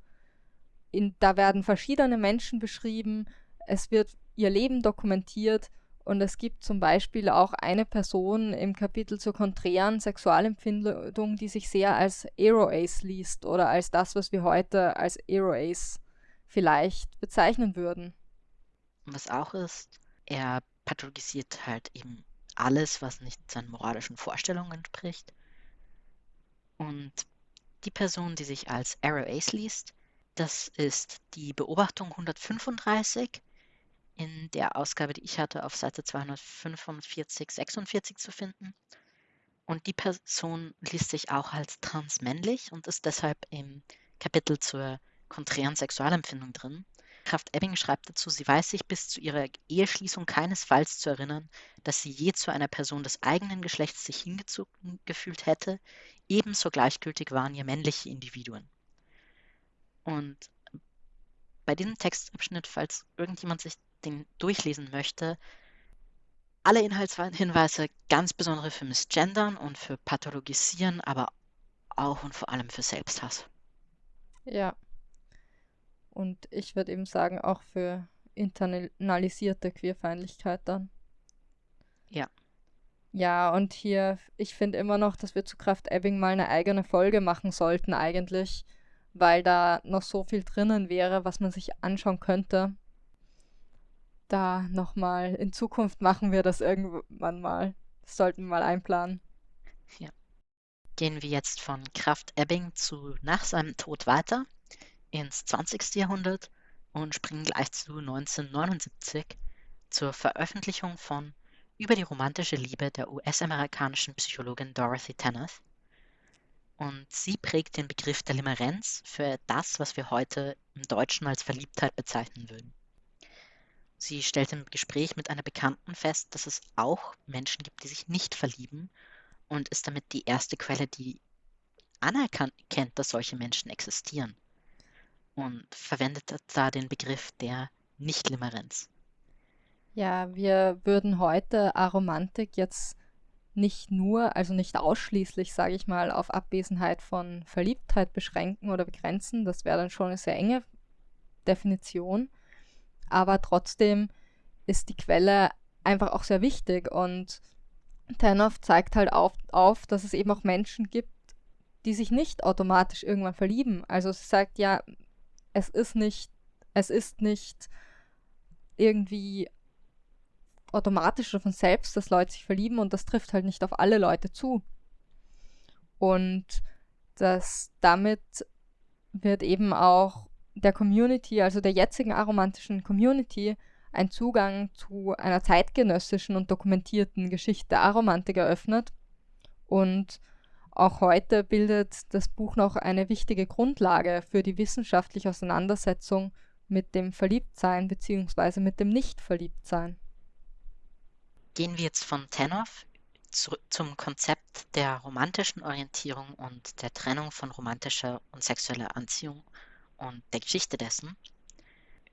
in, da werden verschiedene Menschen beschrieben, es wird ihr Leben dokumentiert und es gibt zum Beispiel auch eine Person im Kapitel zur konträren Sexualempfindung, die sich sehr als Aero-Ace liest oder als das, was wir heute als Aero-Ace vielleicht bezeichnen würden. Was auch ist, er pathologisiert halt eben alles, was nicht seinen moralischen Vorstellungen entspricht. Und die Person, die sich als Aero-Ace liest, das ist die Beobachtung 135 in der Ausgabe, die ich hatte, auf Seite 245, 46 zu finden. Und die Person liest sich auch als transmännlich und ist deshalb im Kapitel zur konträren Sexualempfindung drin. Kraft Ebbing schreibt dazu, sie weiß sich bis zu ihrer Eheschließung keinesfalls zu erinnern, dass sie je zu einer Person des eigenen Geschlechts sich hingezogen gefühlt hätte, ebenso gleichgültig waren ihr männliche Individuen. Und bei diesem Textabschnitt, falls irgendjemand sich den durchlesen möchte, alle Inhaltshinweise ganz besondere für Missgendern und für Pathologisieren, aber auch und vor allem für Selbsthass. Ja. Und ich würde eben sagen, auch für internalisierte Queerfeindlichkeit dann. Ja. Ja, und hier, ich finde immer noch, dass wir zu Kraft Ebbing mal eine eigene Folge machen sollten, eigentlich weil da noch so viel drinnen wäre, was man sich anschauen könnte. Da nochmal, in Zukunft machen wir das irgendwann mal. Das sollten wir mal einplanen. Ja. Gehen wir jetzt von Kraft Ebbing zu nach seinem Tod weiter ins 20. Jahrhundert und springen gleich zu 1979 zur Veröffentlichung von Über die romantische Liebe der US-amerikanischen Psychologin Dorothy Tennant und sie prägt den Begriff der Limerenz für das, was wir heute im Deutschen als Verliebtheit bezeichnen würden. Sie stellte im Gespräch mit einer Bekannten fest, dass es auch Menschen gibt, die sich nicht verlieben und ist damit die erste Quelle, die anerkennt, dass solche Menschen existieren und verwendet da den Begriff der Nichtlimerenz. Ja, wir würden heute Aromantik jetzt nicht nur, also nicht ausschließlich, sage ich mal, auf Abwesenheit von Verliebtheit beschränken oder begrenzen. Das wäre dann schon eine sehr enge Definition. Aber trotzdem ist die Quelle einfach auch sehr wichtig und Tanoff zeigt halt auf, auf, dass es eben auch Menschen gibt, die sich nicht automatisch irgendwann verlieben. Also sie sagt ja, es ist nicht, es ist nicht irgendwie automatisch oder von selbst, dass Leute sich verlieben und das trifft halt nicht auf alle Leute zu. Und das damit wird eben auch der Community, also der jetzigen aromantischen Community, ein Zugang zu einer zeitgenössischen und dokumentierten Geschichte der Aromantik eröffnet. Und auch heute bildet das Buch noch eine wichtige Grundlage für die wissenschaftliche Auseinandersetzung mit dem Verliebtsein bzw. mit dem Nicht-Verliebtsein. Gehen wir jetzt von Tenoff zum Konzept der romantischen Orientierung und der Trennung von romantischer und sexueller Anziehung und der Geschichte dessen.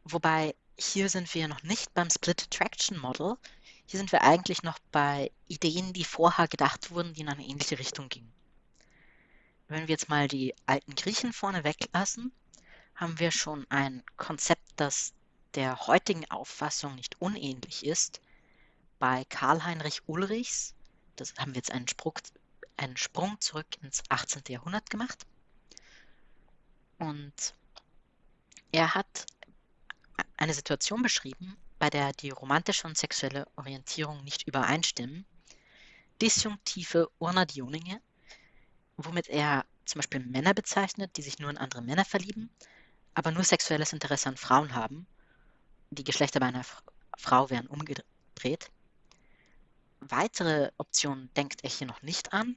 Wobei hier sind wir noch nicht beim Split Attraction Model. Hier sind wir eigentlich noch bei Ideen, die vorher gedacht wurden, die in eine ähnliche Richtung gingen. Wenn wir jetzt mal die alten Griechen vorne weglassen, haben wir schon ein Konzept, das der heutigen Auffassung nicht unähnlich ist, bei Karl-Heinrich Ulrichs, das haben wir jetzt einen Sprung, einen Sprung zurück ins 18. Jahrhundert gemacht. Und er hat eine Situation beschrieben, bei der die romantische und sexuelle Orientierung nicht übereinstimmen. Disjunktive Urna Dioninge, womit er zum Beispiel Männer bezeichnet, die sich nur in andere Männer verlieben, aber nur sexuelles Interesse an Frauen haben. Die Geschlechter bei einer Frau wären umgedreht. Weitere Optionen denkt er hier noch nicht an,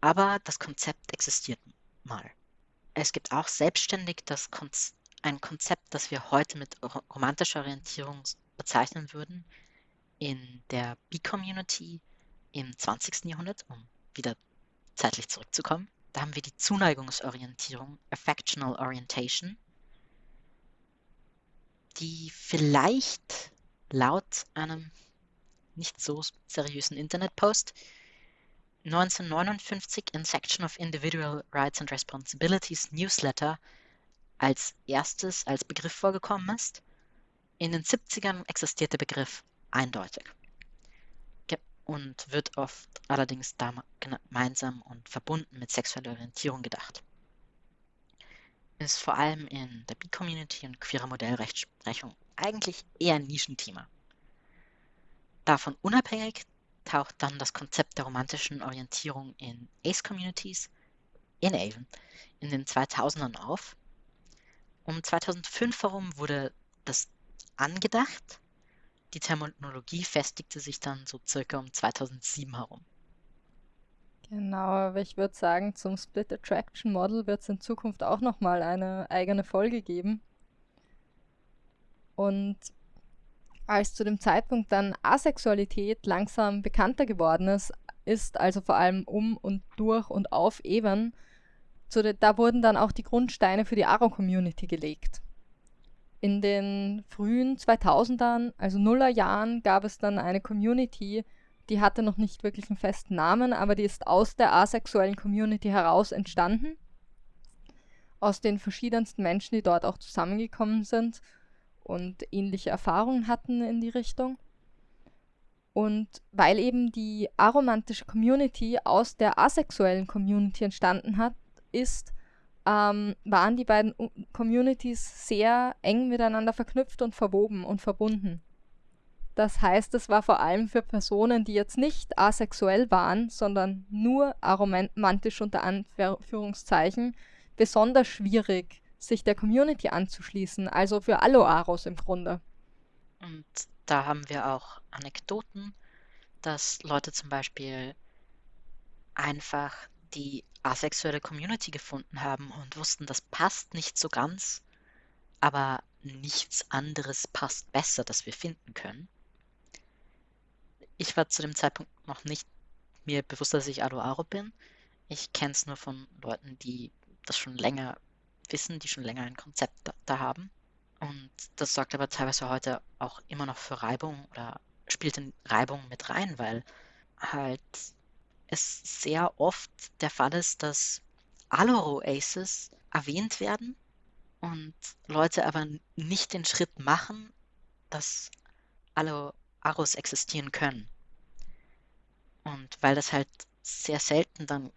aber das Konzept existiert mal. Es gibt auch selbstständig das Konz ein Konzept, das wir heute mit romantischer Orientierung bezeichnen würden, in der B-Community im 20. Jahrhundert, um wieder zeitlich zurückzukommen. Da haben wir die Zuneigungsorientierung, Affectional Orientation, die vielleicht laut einem nicht so seriösen Internetpost 1959 in Section of Individual Rights and Responsibilities Newsletter als erstes als Begriff vorgekommen ist. In den 70ern existiert der Begriff eindeutig und wird oft allerdings gemeinsam und verbunden mit sexueller Orientierung gedacht. Ist vor allem in der B-Community und queerer Modellrechtsprechung eigentlich eher ein Nischenthema. Davon unabhängig taucht dann das Konzept der romantischen Orientierung in Ace-Communities in Avon in den 2000ern auf. Um 2005 herum wurde das angedacht. Die Terminologie festigte sich dann so circa um 2007 herum. Genau, aber ich würde sagen, zum Split Attraction Model wird es in Zukunft auch nochmal eine eigene Folge geben. Und als zu dem Zeitpunkt dann Asexualität langsam bekannter geworden ist, ist also vor allem um und durch und auf de, da wurden dann auch die Grundsteine für die Aro-Community gelegt. In den frühen 2000ern, also Nullerjahren, gab es dann eine Community, die hatte noch nicht wirklich einen festen Namen, aber die ist aus der asexuellen Community heraus entstanden. Aus den verschiedensten Menschen, die dort auch zusammengekommen sind und ähnliche Erfahrungen hatten in die Richtung. Und weil eben die aromantische Community aus der asexuellen Community entstanden hat, ist, ähm, waren die beiden Communities sehr eng miteinander verknüpft und verwoben und verbunden. Das heißt, es war vor allem für Personen, die jetzt nicht asexuell waren, sondern nur aromantisch unter Anführungszeichen, besonders schwierig, sich der Community anzuschließen, also für Aloaros im Grunde. Und da haben wir auch Anekdoten, dass Leute zum Beispiel einfach die asexuelle Community gefunden haben und wussten, das passt nicht so ganz, aber nichts anderes passt besser, das wir finden können. Ich war zu dem Zeitpunkt noch nicht mir bewusst, dass ich Aro bin. Ich kenne es nur von Leuten, die das schon länger wissen, die schon länger ein Konzept da, da haben. Und das sorgt aber teilweise heute auch immer noch für Reibung oder spielt in Reibung mit rein, weil halt es sehr oft der Fall ist, dass Aloro Aces erwähnt werden und Leute aber nicht den Schritt machen, dass alle Aros existieren können. Und weil das halt sehr selten dann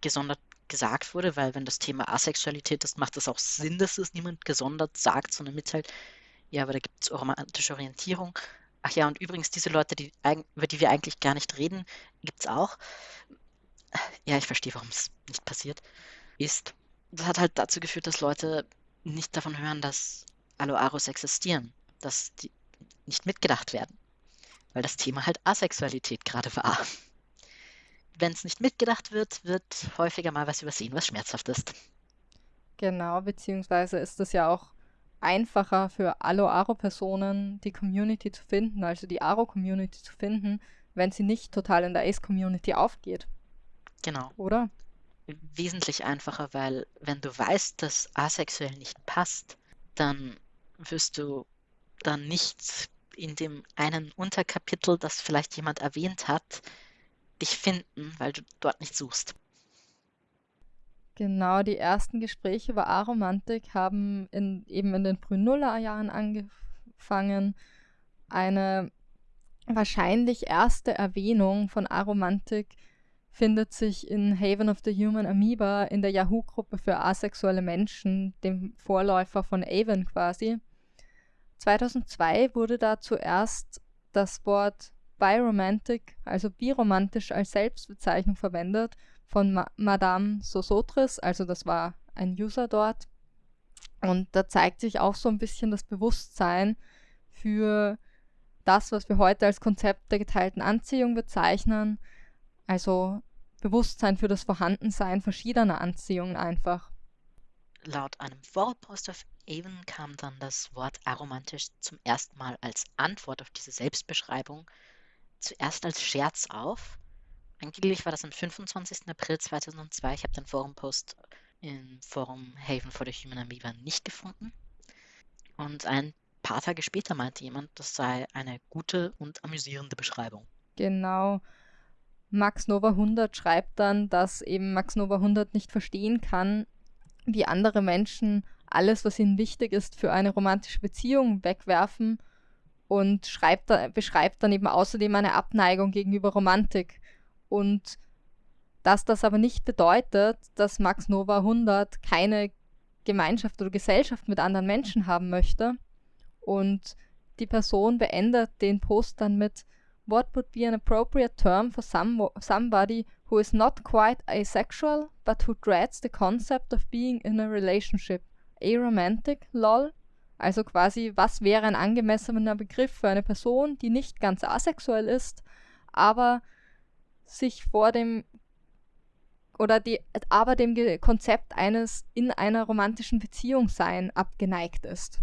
gesondert gesagt wurde, weil wenn das Thema Asexualität ist, macht es auch Sinn, dass es niemand gesondert sagt, sondern mitteilt, ja, aber da gibt es romantische Orientierung. Ach ja, und übrigens, diese Leute, die, über die wir eigentlich gar nicht reden, gibt es auch. Ja, ich verstehe, warum es nicht passiert ist. Das hat halt dazu geführt, dass Leute nicht davon hören, dass Aloaros existieren, dass die nicht mitgedacht werden, weil das Thema halt Asexualität gerade war. Wenn es nicht mitgedacht wird, wird häufiger mal was übersehen, was schmerzhaft ist. Genau, beziehungsweise ist es ja auch einfacher für Alo-Aro-Personen, die Community zu finden, also die Aro-Community zu finden, wenn sie nicht total in der Ace-Community aufgeht. Genau. Oder? wesentlich einfacher, weil wenn du weißt, dass asexuell nicht passt, dann wirst du dann nicht in dem einen Unterkapitel, das vielleicht jemand erwähnt hat, dich finden, weil du dort nicht suchst. Genau, die ersten Gespräche über Aromantik haben in, eben in den frühen Nullerjahren angefangen. Eine wahrscheinlich erste Erwähnung von Aromantik findet sich in Haven of the Human Amoeba in der Yahoo-Gruppe für asexuelle Menschen, dem Vorläufer von Avon quasi. 2002 wurde da zuerst das Wort Biromantic, also biromantisch als Selbstbezeichnung verwendet von Ma Madame Sosotris, also das war ein User dort. Und da zeigt sich auch so ein bisschen das Bewusstsein für das, was wir heute als Konzept der geteilten Anziehung bezeichnen, also Bewusstsein für das Vorhandensein verschiedener Anziehungen einfach. Laut einem Forenpost auf Avon kam dann das Wort aromantisch zum ersten Mal als Antwort auf diese Selbstbeschreibung zuerst als Scherz auf. Angeblich war das am 25. April 2002. Ich habe den Forenpost im Forum Haven for the Human Amoeba nicht gefunden. Und ein paar Tage später meinte jemand, das sei eine gute und amüsierende Beschreibung. Genau. Max Nova 100 schreibt dann, dass eben Max Nova 100 nicht verstehen kann, wie andere Menschen alles, was ihnen wichtig ist, für eine romantische Beziehung wegwerfen und schreibt beschreibt dann eben außerdem eine Abneigung gegenüber Romantik. Und dass das aber nicht bedeutet, dass Max Nova 100 keine Gemeinschaft oder Gesellschaft mit anderen Menschen haben möchte. Und die Person beendet den Post dann mit what would be an appropriate term for some, somebody who is not quite asexual, but who dreads the concept of being in a relationship? Aromantic, lol. Also quasi, was wäre ein angemessener Begriff für eine Person, die nicht ganz asexuell ist, aber sich vor dem oder die, aber dem Konzept eines in einer romantischen Beziehung sein abgeneigt ist.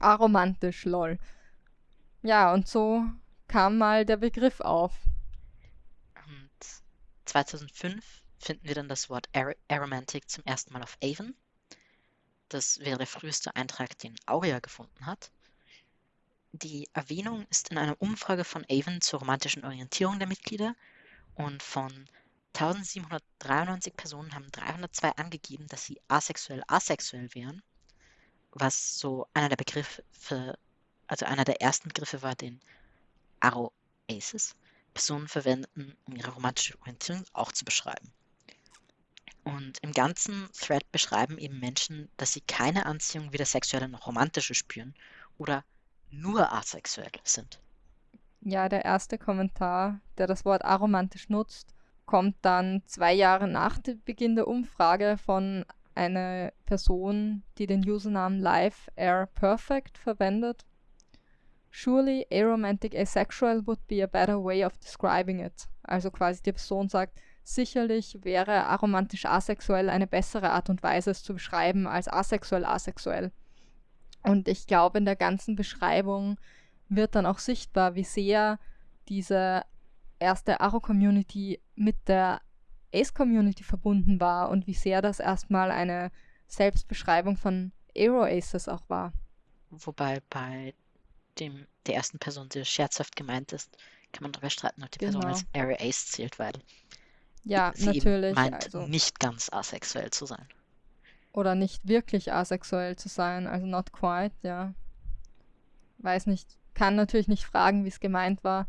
Aromantisch, lol. Ja, und so kam mal der Begriff auf. Und 2005 finden wir dann das Wort Ar Aromantic zum ersten Mal auf Avon. Das wäre der früheste Eintrag, den Aurea gefunden hat. Die Erwähnung ist in einer Umfrage von Avon zur romantischen Orientierung der Mitglieder und von 1793 Personen haben 302 angegeben, dass sie asexuell asexuell wären, was so einer der Begriffe, also einer der ersten Begriffe war, den Aro-Aces Personen verwenden, um ihre romantische Orientierung auch zu beschreiben. Und im ganzen Thread beschreiben eben Menschen, dass sie keine Anziehung weder sexuelle noch romantische spüren oder nur asexuell sind. Ja, der erste Kommentar, der das Wort aromantisch nutzt, kommt dann zwei Jahre nach Beginn der Umfrage von einer Person, die den Usernamen Live Air Perfect verwendet Surely aromantic asexual would be a better way of describing it. Also quasi die Person sagt, sicherlich wäre aromantisch asexuell eine bessere Art und Weise, es zu beschreiben, als asexuell asexuell. Und ich glaube, in der ganzen Beschreibung wird dann auch sichtbar, wie sehr diese erste Aro-Community mit der Ace-Community verbunden war und wie sehr das erstmal eine Selbstbeschreibung von Aero Aces auch war. Wobei bei dem, der ersten Person, die scherzhaft gemeint ist, kann man darüber streiten, ob die Genau. Person als Aero Ace zählt, weil Ja, sie natürlich. meint, Also, nicht ganz asexuell zu sein. oder nicht wirklich asexuell zu sein, also not quite, ja. Weiß nicht, kann natürlich nicht fragen, wie es gemeint war.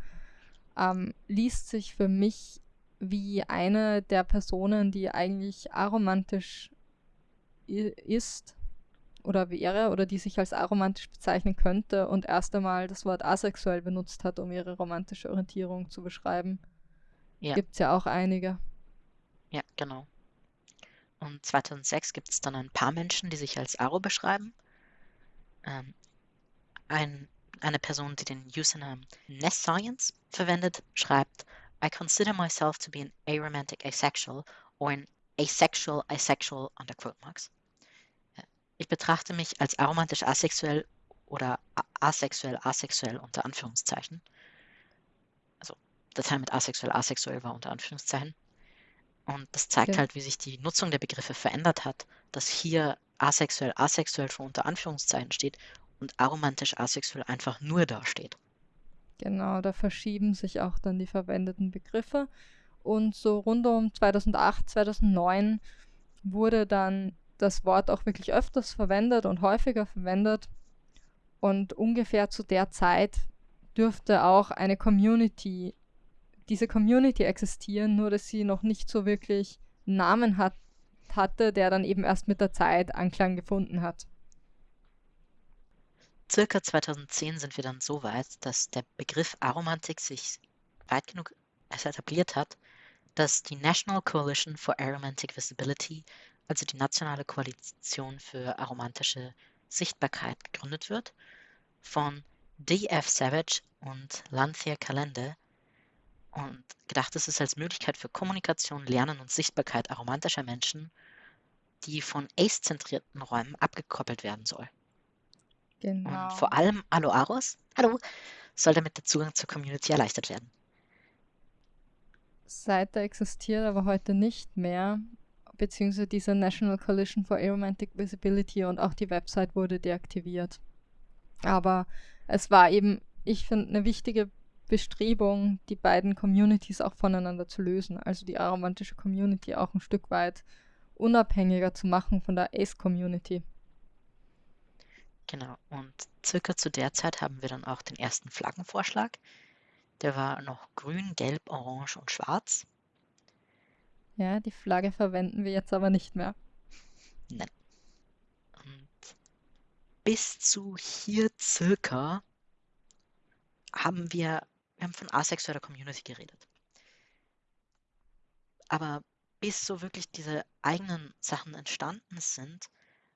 Ähm, liest sich für mich wie eine der Personen, die eigentlich aromantisch ist oder wäre oder die sich als aromantisch bezeichnen könnte und erst einmal das Wort asexuell benutzt hat, um ihre romantische Orientierung zu beschreiben. Ja. Gibt es ja auch einige. Ja, genau. Und 2006 gibt es dann ein paar Menschen, die sich als Aro beschreiben. Ähm, ein, eine Person, die den Username Nescience verwendet, schreibt, I consider myself to be an aromantic asexual or an asexual asexual under quote marks. Ich betrachte mich als aromantisch asexuell oder asexuell asexuell unter Anführungszeichen. Teil mit asexuell asexuell war unter Anführungszeichen. Und das zeigt Okay. halt, wie sich die Nutzung der Begriffe verändert hat, dass hier asexuell asexuell vor unter Anführungszeichen steht und aromantisch asexuell einfach nur da steht. Genau, da verschieben sich auch dann die verwendeten Begriffe. Und so rund um 2008, 2009 wurde dann das Wort auch wirklich öfters verwendet und häufiger verwendet. Und ungefähr zu der Zeit dürfte auch eine Community, diese Community existieren, nur dass sie noch nicht so wirklich einen Namen hat, hatte, der dann eben erst mit der Zeit Anklang gefunden hat. Circa 2010 sind wir dann so weit, dass der Begriff Aromantik sich weit genug etabliert hat, dass die National Coalition for Aromantic Visibility, also die nationale Koalition für aromantische Sichtbarkeit, gegründet wird von D.F. Savage und Lanthier Calende und gedacht ist es als Möglichkeit für Kommunikation, Lernen und Sichtbarkeit aromantischer Menschen, die von ace-zentrierten Räumen abgekoppelt werden soll. Genau. Und vor allem Hallo Aros, hallo, soll damit der Zugang zur Community erleichtert werden. Seite existiert aber heute nicht mehr, beziehungsweise diese National Coalition for Aromantic Visibility und auch die Website wurde deaktiviert. Aber es war eben, ich finde, eine wichtige Bestrebung, die beiden Communities auch voneinander zu lösen. Also die aromantische Community auch ein Stück weit unabhängiger zu machen von der Ace-Community. Genau. Und circa zu der Zeit haben wir dann auch den ersten Flaggenvorschlag. Der war noch grün, gelb, orange und schwarz. Ja, die Flagge verwenden wir jetzt aber nicht mehr. Und bis zu hier circa haben wir, wir haben von asexueller Community geredet. Aber bis so wirklich diese eigenen Sachen entstanden sind,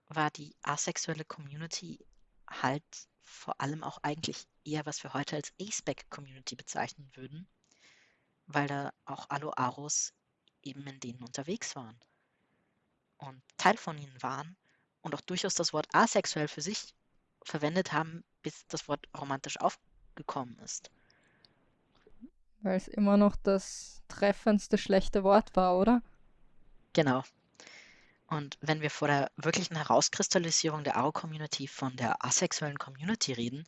war die asexuelle Community halt vor allem auch eigentlich eher, was wir heute als A-Spec Community bezeichnen würden, weil da auch Alo-Aros eben in denen unterwegs waren und Teil von ihnen waren und auch durchaus das Wort asexuell für sich verwendet haben, bis das Wort romantisch aufgekommen ist. Weil es immer noch das treffendste schlechte Wort war, oder? Genau. Und wenn wir vor der wirklichen Herauskristallisierung der Aro-Community von der asexuellen Community reden,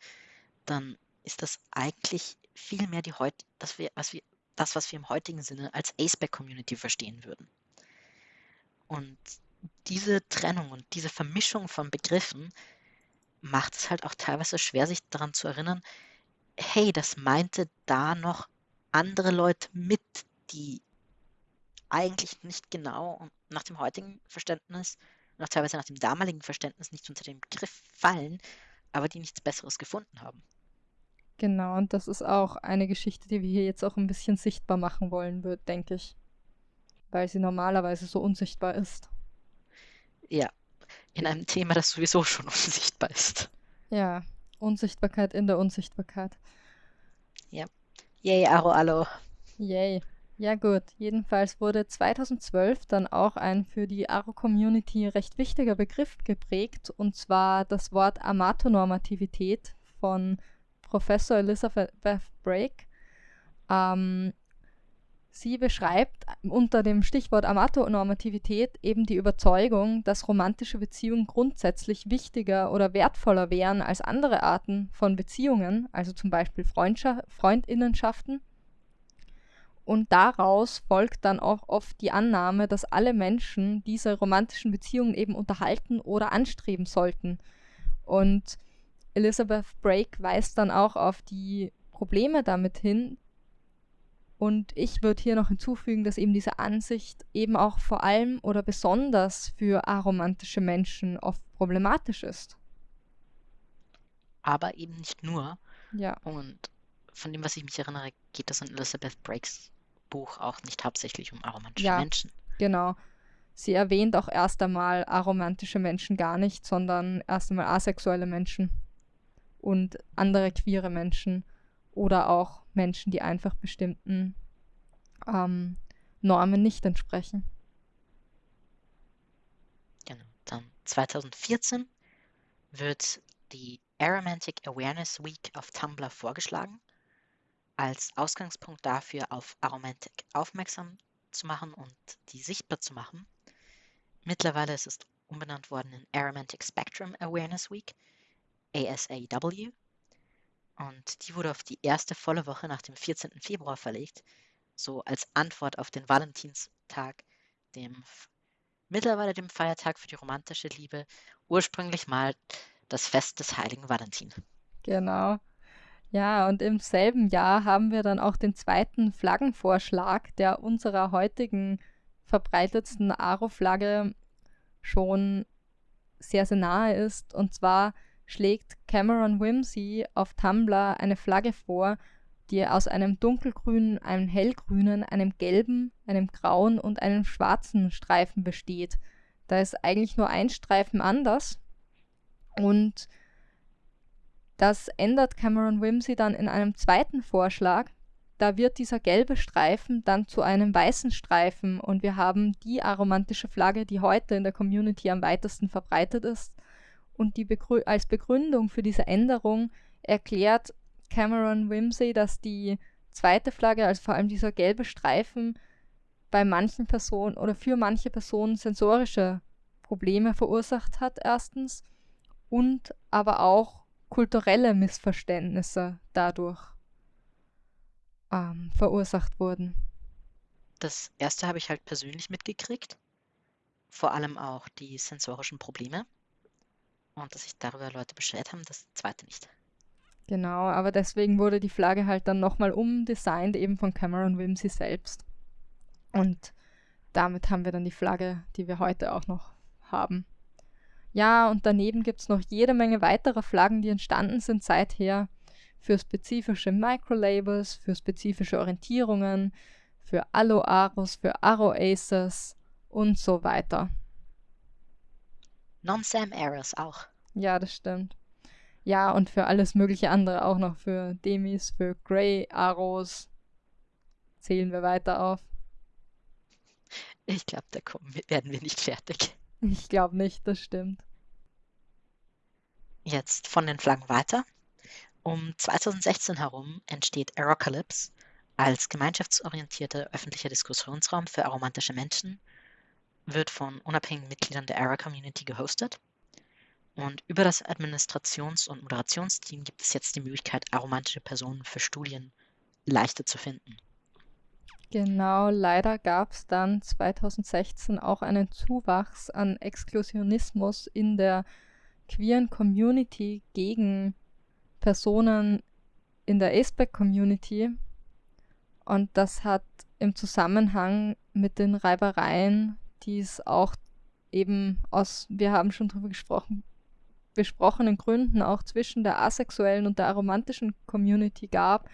dann ist das eigentlich viel mehr die heut, das, wir, was wir, das, was wir im heutigen Sinne als A-Spec-Community verstehen würden. Und diese Trennung und diese Vermischung von Begriffen macht es halt auch teilweise schwer, sich daran zu erinnern, hey, das meinte da noch andere Leute mit, die eigentlich nicht genau nach dem heutigen Verständnis und auch teilweise nach dem damaligen Verständnis nicht unter den Begriff fallen, aber die nichts Besseres gefunden haben. Genau, und das ist auch eine Geschichte, die wir hier jetzt auch ein bisschen sichtbar machen wollen wird, denke ich. Weil sie normalerweise so unsichtbar ist. Ja, in einem Thema, das sowieso schon [laughs] unsichtbar ist. Ja, Unsichtbarkeit in der Unsichtbarkeit. Yay, Aro Allo. Yay. Ja gut, jedenfalls wurde 2012 dann auch ein für die Aro-Community recht wichtiger Begriff geprägt, und zwar das Wort Amatonormativität von Professor Elizabeth Brake. Ähm, sie beschreibt unter dem Stichwort Amatonormativität eben die Überzeugung, dass romantische Beziehungen grundsätzlich wichtiger oder wertvoller wären als andere Arten von Beziehungen, also zum Beispiel Freundinnenschaften und daraus folgt dann auch oft die Annahme, dass alle Menschen diese romantischen Beziehungen eben unterhalten oder anstreben sollten. Und Elizabeth Brake weist dann auch auf die Probleme damit hin. Und ich würde hier noch hinzufügen, dass eben diese Ansicht eben auch vor allem oder besonders für aromantische Menschen oft problematisch ist. Aber eben nicht nur. Ja. Und von dem, was ich mich erinnere, geht das in Elizabeth Brakes Buch auch nicht hauptsächlich um aromantische ja, Menschen. Genau. Sie erwähnt auch erst einmal aromantische Menschen gar nicht, sondern erst einmal asexuelle Menschen und andere queere Menschen oder auch Menschen, die einfach bestimmten ähm, Normen nicht entsprechen. Genau. Dann 2014 wird die Aromantic Awareness Week auf Tumblr vorgeschlagen als Ausgangspunkt dafür auf Aromantik aufmerksam zu machen und die sichtbar zu machen. Mittlerweile ist es umbenannt worden in Aromantic Spectrum Awareness Week, ASAW. Und die wurde auf die erste volle Woche nach dem 14. Februar verlegt, so als Antwort auf den Valentinstag, dem mittlerweile dem Feiertag für die romantische Liebe, ursprünglich mal das Fest des heiligen Valentin. Genau. Ja, und im selben Jahr haben wir dann auch den zweiten Flaggenvorschlag, der unserer heutigen verbreitetsten Aro-Flagge schon sehr, sehr nahe ist. Und zwar schlägt Cameron Whimsy auf Tumblr eine Flagge vor, die aus einem dunkelgrünen, einem hellgrünen, einem gelben, einem grauen und einem schwarzen Streifen besteht. Da ist eigentlich nur ein Streifen anders. Und das ändert Cameron Whimsy dann in einem zweiten Vorschlag. Da wird dieser gelbe Streifen dann zu einem weißen Streifen und wir haben die aromantische Flagge, die heute in der Community am weitesten verbreitet ist. Und Begrü als Begründung für diese Änderung erklärt Cameron Whimsy, dass die zweite Flagge, also vor allem dieser gelbe Streifen, bei manchen Personen oder für manche Personen sensorische Probleme verursacht hat, erstens, und aber auch kulturelle Missverständnisse dadurch ähm, verursacht wurden. Das erste habe ich halt persönlich mitgekriegt. Vor allem auch die sensorischen Probleme. Und dass sich darüber Leute Bescheid haben, das zweite nicht. Genau, aber deswegen wurde die Flagge halt dann nochmal umdesignt, eben von Cameron Whimsy selbst. Und damit haben wir dann die Flagge, die wir heute auch noch haben. Ja, und daneben gibt es noch jede Menge weiterer Flaggen, die entstanden sind seither für spezifische Microlabels, für spezifische Orientierungen, für Alo-Aros, für Aro-Aces und so weiter. Non-Sam-Errors auch. Ja, das stimmt. Ja, und für alles mögliche andere auch noch, für Demis, für Grey-Aros zählen wir weiter auf. Ich glaube, da werden wir nicht fertig. Ich glaube nicht, das stimmt. Jetzt von den Flaggen weiter. Um 2016 herum entsteht Aerocalypse als gemeinschaftsorientierter öffentlicher Diskussionsraum für aromantische Menschen, wird von unabhängigen Mitgliedern der Ara Community gehostet. Und über das Administrations- und Moderationsteam gibt es jetzt die Möglichkeit, aromantische Personen für Studien leichter zu finden. Genau, leider gab es dann 2016 auch einen Zuwachs an Exklusionismus in der queeren Community gegen Personen in der A-Spec-Community. Und das hat im Zusammenhang mit den Reibereien, die es auch eben aus, wir haben schon darüber gesprochen, besprochenen Gründen auch zwischen der asexuellen und der aromantischen Community gab,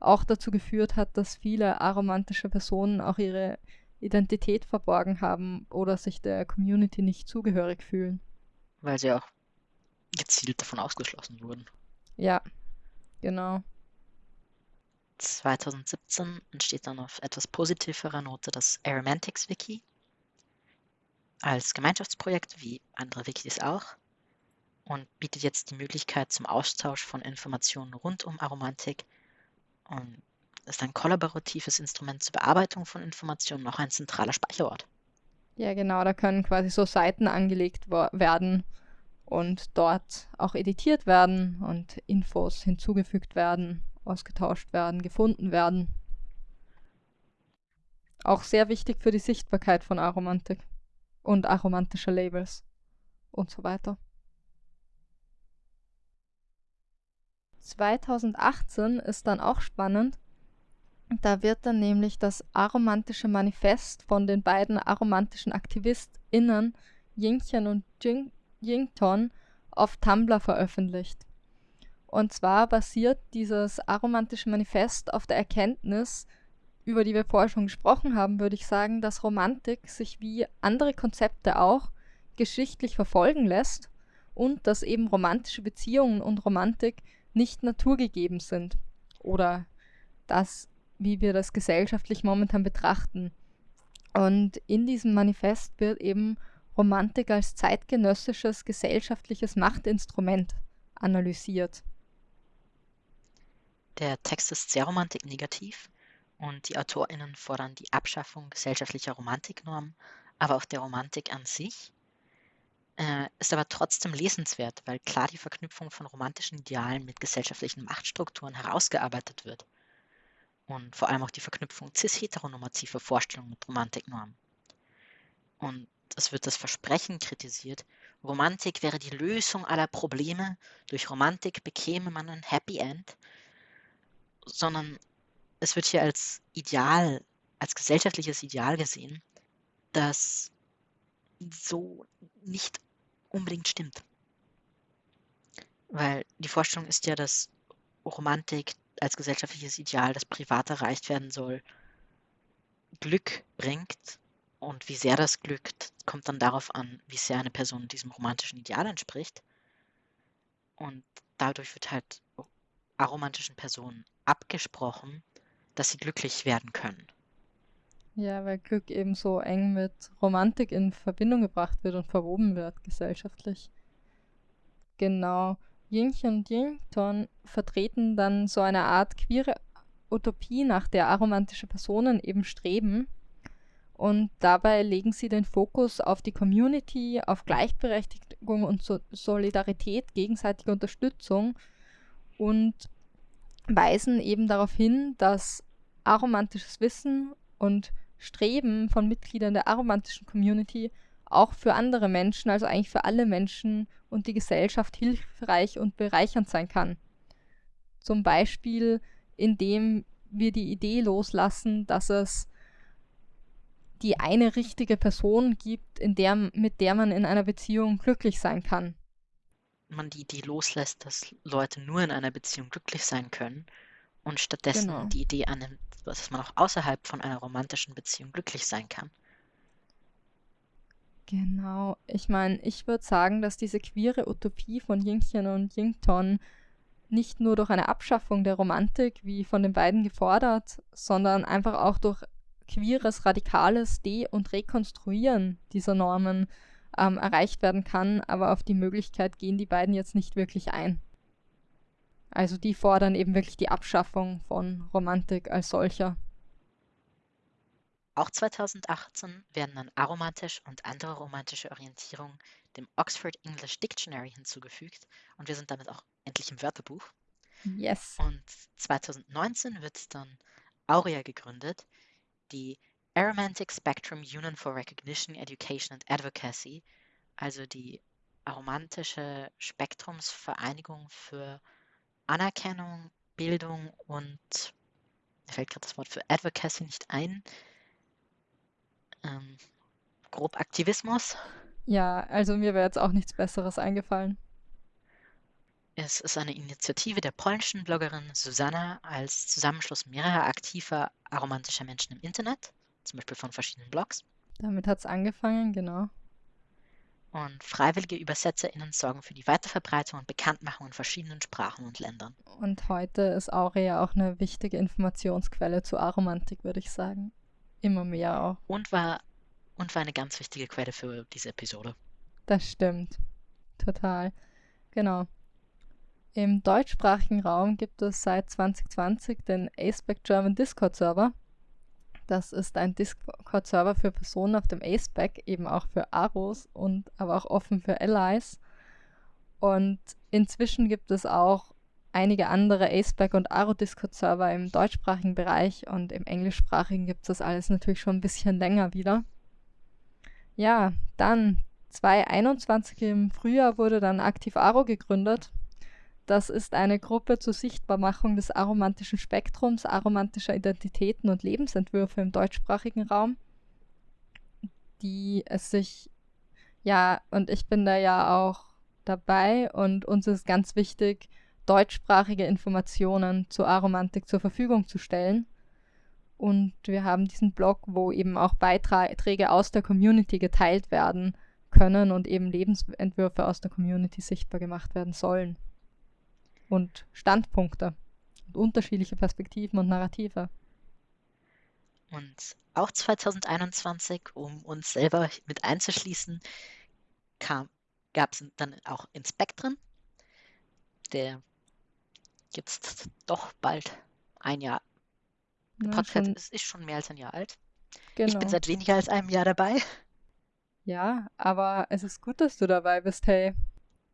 auch dazu geführt hat, dass viele aromantische Personen auch ihre Identität verborgen haben oder sich der Community nicht zugehörig fühlen. Weil sie auch gezielt davon ausgeschlossen wurden. Ja, genau. 2017 entsteht dann auf etwas positiverer Note das Aromantics Wiki als Gemeinschaftsprojekt, wie andere Wikis auch, und bietet jetzt die Möglichkeit zum Austausch von Informationen rund um Aromantik und ist ein kollaboratives Instrument zur Bearbeitung von Informationen, noch ein zentraler Speicherort. Ja, genau, da können quasi so Seiten angelegt werden und dort auch editiert werden und Infos hinzugefügt werden, ausgetauscht werden, gefunden werden. Auch sehr wichtig für die Sichtbarkeit von Aromantik und aromantischer Labels und so weiter. 2018 ist dann auch spannend, da wird dann nämlich das aromantische Manifest von den beiden aromantischen AktivistInnen Yingchen und Jing Yington auf Tumblr veröffentlicht. Und zwar basiert dieses aromantische Manifest auf der Erkenntnis, über die wir vorher schon gesprochen haben, würde ich sagen, dass Romantik sich wie andere Konzepte auch geschichtlich verfolgen lässt und dass eben romantische Beziehungen und Romantik nicht naturgegeben sind oder dass wie wir das gesellschaftlich momentan betrachten. Und in diesem Manifest wird eben Romantik als zeitgenössisches gesellschaftliches Machtinstrument analysiert. Der Text ist sehr romantiknegativ und die AutorInnen fordern die Abschaffung gesellschaftlicher Romantiknormen, aber auch der Romantik an sich. Äh, ist aber trotzdem lesenswert, weil klar die Verknüpfung von romantischen Idealen mit gesellschaftlichen Machtstrukturen herausgearbeitet wird und vor allem auch die Verknüpfung cis-heteronormativer Vorstellungen mit Romantiknormen. Und es wird das Versprechen kritisiert, Romantik wäre die Lösung aller Probleme, durch Romantik bekäme man ein Happy End, sondern es wird hier als Ideal, als gesellschaftliches Ideal gesehen, das so nicht unbedingt stimmt. Weil die Vorstellung ist ja, dass Romantik als gesellschaftliches Ideal, das privat erreicht werden soll, Glück bringt. Und wie sehr das glückt, kommt dann darauf an, wie sehr eine Person diesem romantischen Ideal entspricht. Und dadurch wird halt aromantischen Personen abgesprochen, dass sie glücklich werden können. Ja, weil Glück eben so eng mit Romantik in Verbindung gebracht wird und verwoben wird gesellschaftlich. Genau. Yingchen und Yington vertreten dann so eine Art queere Utopie, nach der aromantische Personen eben streben. Und dabei legen sie den Fokus auf die Community, auf Gleichberechtigung und so Solidarität, gegenseitige Unterstützung und weisen eben darauf hin, dass aromantisches Wissen und Streben von Mitgliedern der aromantischen Community auch für andere Menschen, also eigentlich für alle Menschen und die Gesellschaft hilfreich und bereichernd sein kann. Zum Beispiel, indem wir die Idee loslassen, dass es die eine richtige Person gibt, in der, mit der man in einer Beziehung glücklich sein kann. Man die Idee loslässt, dass Leute nur in einer Beziehung glücklich sein können und stattdessen genau. die Idee annimmt, dass man auch außerhalb von einer romantischen Beziehung glücklich sein kann. Genau. Ich meine, ich würde sagen, dass diese queere Utopie von Yingchen und Yington nicht nur durch eine Abschaffung der Romantik, wie von den beiden gefordert, sondern einfach auch durch queeres, radikales De- und Rekonstruieren dieser Normen ähm, erreicht werden kann, aber auf die Möglichkeit gehen die beiden jetzt nicht wirklich ein. Also die fordern eben wirklich die Abschaffung von Romantik als solcher. Auch 2018 werden dann aromantisch und andere romantische Orientierung dem Oxford English Dictionary hinzugefügt und wir sind damit auch endlich im Wörterbuch. Yes. Und 2019 wird dann Aurea gegründet, die Aromantic Spectrum Union for Recognition, Education and Advocacy, also die aromantische Spektrumsvereinigung für Anerkennung, Bildung und mir fällt gerade das Wort für Advocacy nicht ein, ähm, grob Aktivismus. Ja, also mir wäre jetzt auch nichts Besseres eingefallen. Es ist eine Initiative der polnischen Bloggerin Susanna als Zusammenschluss mehrerer aktiver aromantischer Menschen im Internet, zum Beispiel von verschiedenen Blogs. Damit hat es angefangen, genau. Und freiwillige ÜbersetzerInnen sorgen für die Weiterverbreitung und Bekanntmachung in verschiedenen Sprachen und Ländern. Und heute ist Aurea auch eine wichtige Informationsquelle zur Aromantik, würde ich sagen. Immer mehr auch. Und war, und war eine ganz wichtige Quelle für diese Episode. Das stimmt. Total. Genau. Im deutschsprachigen Raum gibt es seit 2020 den ASPEC German Discord Server. Das ist ein Discord-Server für Personen auf dem ASPEC, eben auch für Aros und aber auch offen für Allies. Und inzwischen gibt es auch einige andere ASPEC und Aro Discord-Server im deutschsprachigen Bereich und im englischsprachigen gibt es das alles natürlich schon ein bisschen länger wieder. Ja, dann 2021 im Frühjahr wurde dann Aktiv Aro gegründet das ist eine Gruppe zur Sichtbarmachung des aromantischen Spektrums, aromantischer Identitäten und Lebensentwürfe im deutschsprachigen Raum, die es sich, ja, und ich bin da ja auch dabei und uns ist ganz wichtig, deutschsprachige Informationen zur Aromantik zur Verfügung zu stellen. Und wir haben diesen Blog, wo eben auch Beiträge aus der Community geteilt werden können und eben Lebensentwürfe aus der Community sichtbar gemacht werden sollen und Standpunkte und unterschiedliche Perspektiven und Narrative. Und auch 2021, um uns selber mit einzuschließen, gab es dann auch Inspektren, der jetzt doch bald ein Jahr. Ja, Podcast ist, ist, schon mehr als ein Jahr alt. Genau. Ich bin genau. seit weniger als einem Jahr dabei. Ja, aber es ist gut, dass du dabei bist, hey.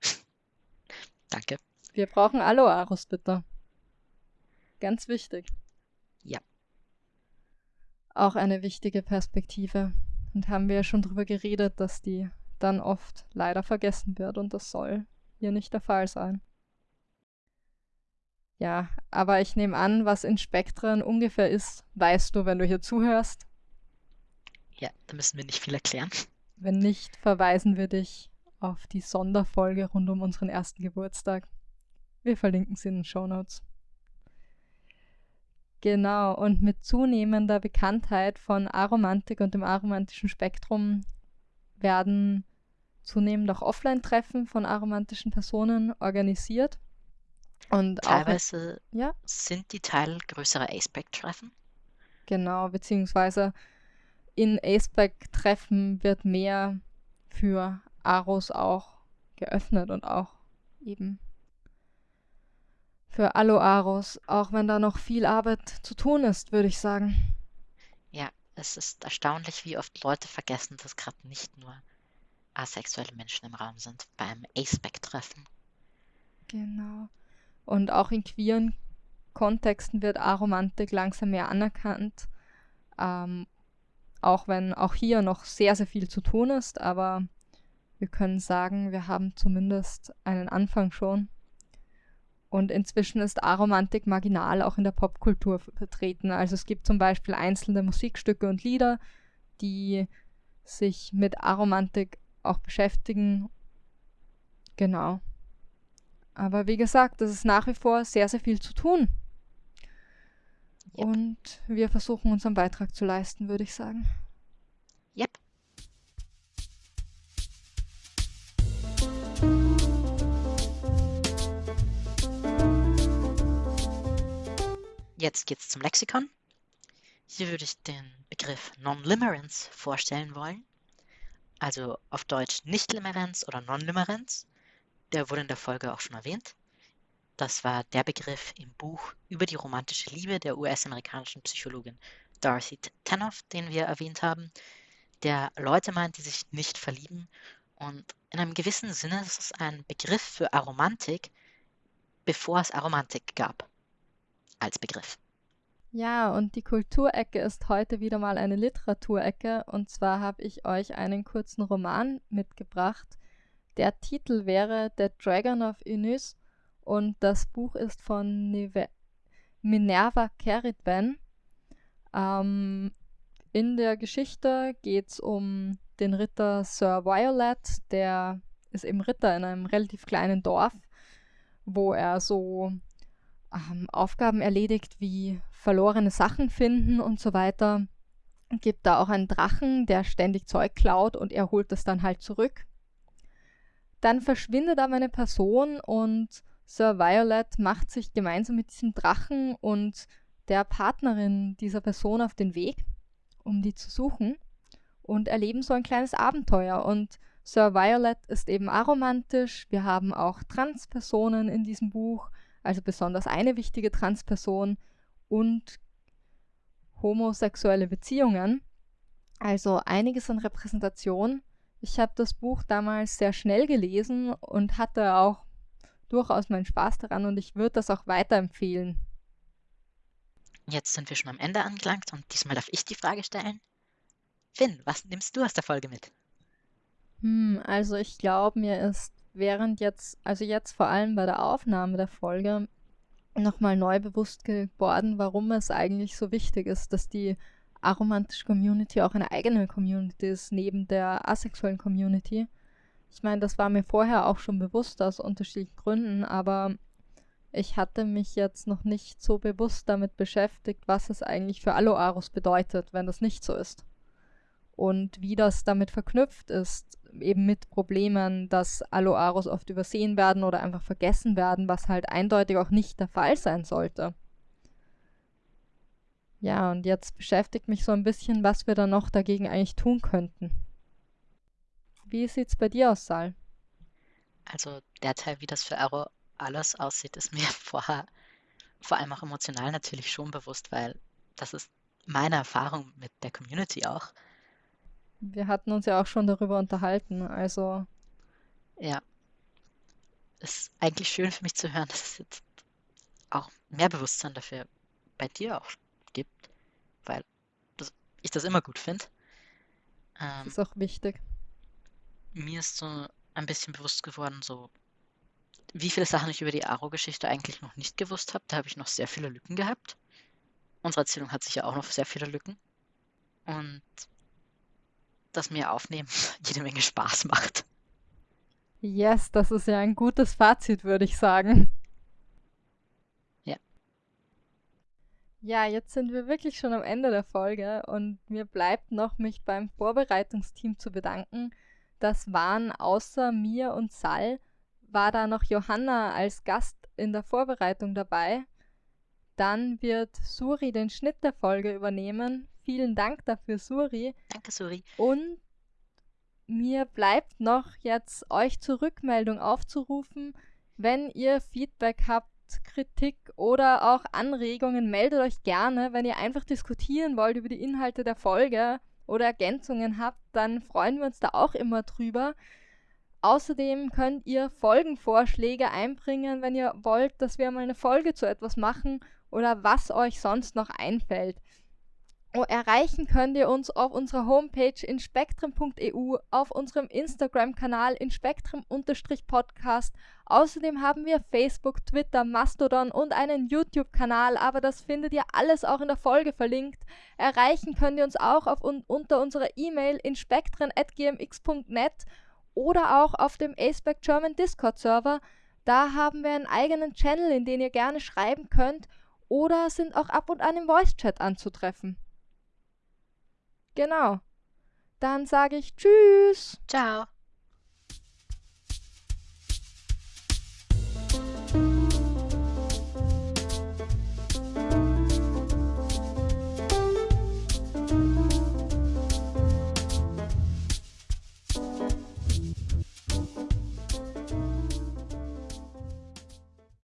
[laughs] Danke. Wir brauchen Aloarus, bitte. Ganz wichtig. Ja. Auch eine wichtige Perspektive. Und haben wir ja schon drüber geredet, dass die dann oft leider vergessen wird und das soll hier nicht der Fall sein. Ja, aber ich nehme an, was in Spektren ungefähr ist, weißt du, wenn du hier zuhörst. Ja, da müssen wir nicht viel erklären. Wenn nicht, verweisen wir dich auf die Sonderfolge rund um unseren ersten Geburtstag. Wir verlinken sie in den Show Notes. Genau, und mit zunehmender Bekanntheit von Aromantik und dem aromantischen Spektrum werden zunehmend auch Offline-Treffen von aromantischen Personen organisiert. Und Teilweise auch, ja? sind die Teil größerer ASPEC-Treffen. Genau, beziehungsweise in ASPEC-Treffen wird mehr für Aros auch geöffnet und auch eben für Aloaros, auch wenn da noch viel Arbeit zu tun ist, würde ich sagen. Ja, es ist erstaunlich, wie oft Leute vergessen, dass gerade nicht nur asexuelle Menschen im Raum sind beim A-Spec-Treffen. Genau. Und auch in queeren Kontexten wird Aromantik langsam mehr anerkannt. Ähm, auch wenn auch hier noch sehr, sehr viel zu tun ist, aber wir können sagen, wir haben zumindest einen Anfang schon. Und inzwischen ist Aromantik marginal auch in der Popkultur vertreten. Also es gibt zum Beispiel einzelne Musikstücke und Lieder, die sich mit Aromantik auch beschäftigen. Genau. Aber wie gesagt, es ist nach wie vor sehr, sehr viel zu tun. Yep. Und wir versuchen unseren Beitrag zu leisten, würde ich sagen. Yep. Jetzt geht's zum Lexikon. Hier würde ich den Begriff Non-Limerence vorstellen wollen. Also auf Deutsch Nicht-Limerenz oder Non-Limerenz. Der wurde in der Folge auch schon erwähnt. Das war der Begriff im Buch über die romantische Liebe der US-amerikanischen Psychologin Dorothy Tanoff, den wir erwähnt haben, der Leute meint, die sich nicht verlieben. Und in einem gewissen Sinne ist es ein Begriff für Aromantik, bevor es Aromantik gab als Begriff. Ja, und die Kulturecke ist heute wieder mal eine Literaturecke. Und zwar habe ich euch einen kurzen Roman mitgebracht. Der Titel wäre The Dragon of Inus und das Buch ist von Neve Minerva Keritven. Ähm, in der Geschichte geht es um den Ritter Sir Violet, der ist eben Ritter in einem relativ kleinen Dorf, wo er so ähm, Aufgaben erledigt wie verlorene Sachen finden und so weiter. Gibt da auch einen Drachen, der ständig Zeug klaut und er holt das dann halt zurück. Dann verschwindet aber eine Person und Sir Violet macht sich gemeinsam mit diesem Drachen und der Partnerin dieser Person auf den Weg, um die zu suchen und erleben so ein kleines Abenteuer. Und Sir Violet ist eben aromantisch. Wir haben auch Transpersonen in diesem Buch, also besonders eine wichtige Transperson und homosexuelle Beziehungen. Also einiges an Repräsentation. Ich habe das Buch damals sehr schnell gelesen und hatte auch durchaus meinen Spaß daran und ich würde das auch weiterempfehlen. Jetzt sind wir schon am Ende angelangt und diesmal darf ich die Frage stellen. Finn, was nimmst du aus der Folge mit? Hm, also ich glaube, mir ist während jetzt, also jetzt vor allem bei der Aufnahme der Folge, nochmal neu bewusst geworden, warum es eigentlich so wichtig ist, dass die aromantische Community auch eine eigene Community ist, neben der asexuellen Community. Ich meine, das war mir vorher auch schon bewusst aus unterschiedlichen Gründen, aber ich hatte mich jetzt noch nicht so bewusst damit beschäftigt, was es eigentlich für Aloarus bedeutet, wenn das nicht so ist. Und wie das damit verknüpft ist, eben mit Problemen, dass Aloarus oft übersehen werden oder einfach vergessen werden, was halt eindeutig auch nicht der Fall sein sollte. Ja, und jetzt beschäftigt mich so ein bisschen, was wir da noch dagegen eigentlich tun könnten. Wie sieht's bei dir aus, Sal? Also der Teil, wie das für Arrow alles aussieht, ist mir [laughs] vorher vor allem auch emotional natürlich schon bewusst, weil das ist meine Erfahrung mit der Community auch. Wir hatten uns ja auch schon darüber unterhalten, also. Ja. Ist eigentlich schön für mich zu hören, [laughs] dass es jetzt auch mehr Bewusstsein dafür bei dir auch gibt, weil das, ich das immer gut finde. Ähm, ist auch wichtig. Mir ist so ein bisschen bewusst geworden, so wie viele Sachen ich über die Aro-Geschichte eigentlich noch nicht gewusst habe. Da habe ich noch sehr viele Lücken gehabt. Unsere Erzählung hat sicher auch noch sehr viele Lücken. Und dass mir Aufnehmen [laughs] jede Menge Spaß macht. Yes, das ist ja ein gutes Fazit, würde ich sagen. Ja. Ja, jetzt sind wir wirklich schon am Ende der Folge und mir bleibt noch, mich beim Vorbereitungsteam zu bedanken. Das waren außer mir und Sal, war da noch Johanna als Gast in der Vorbereitung dabei. Dann wird Suri den Schnitt der Folge übernehmen. Vielen Dank dafür, Suri. Danke, Suri. Und mir bleibt noch jetzt euch zur Rückmeldung aufzurufen, wenn ihr Feedback habt, Kritik oder auch Anregungen, meldet euch gerne. Wenn ihr einfach diskutieren wollt über die Inhalte der Folge oder Ergänzungen habt, dann freuen wir uns da auch immer drüber. Außerdem könnt ihr Folgenvorschläge einbringen, wenn ihr wollt, dass wir mal eine Folge zu etwas machen oder was euch sonst noch einfällt. Erreichen könnt ihr uns auf unserer Homepage inspektrum.eu, auf unserem Instagram-Kanal inspektrum-podcast. Außerdem haben wir Facebook, Twitter, Mastodon und einen YouTube-Kanal, aber das findet ihr alles auch in der Folge verlinkt. Erreichen könnt ihr uns auch auf un unter unserer E-Mail inspektren.gmx.net oder auch auf dem Aceback German Discord-Server. Da haben wir einen eigenen Channel, in den ihr gerne schreiben könnt oder sind auch ab und an im Voice-Chat anzutreffen. Genau. Dann sage ich Tschüss. Ciao.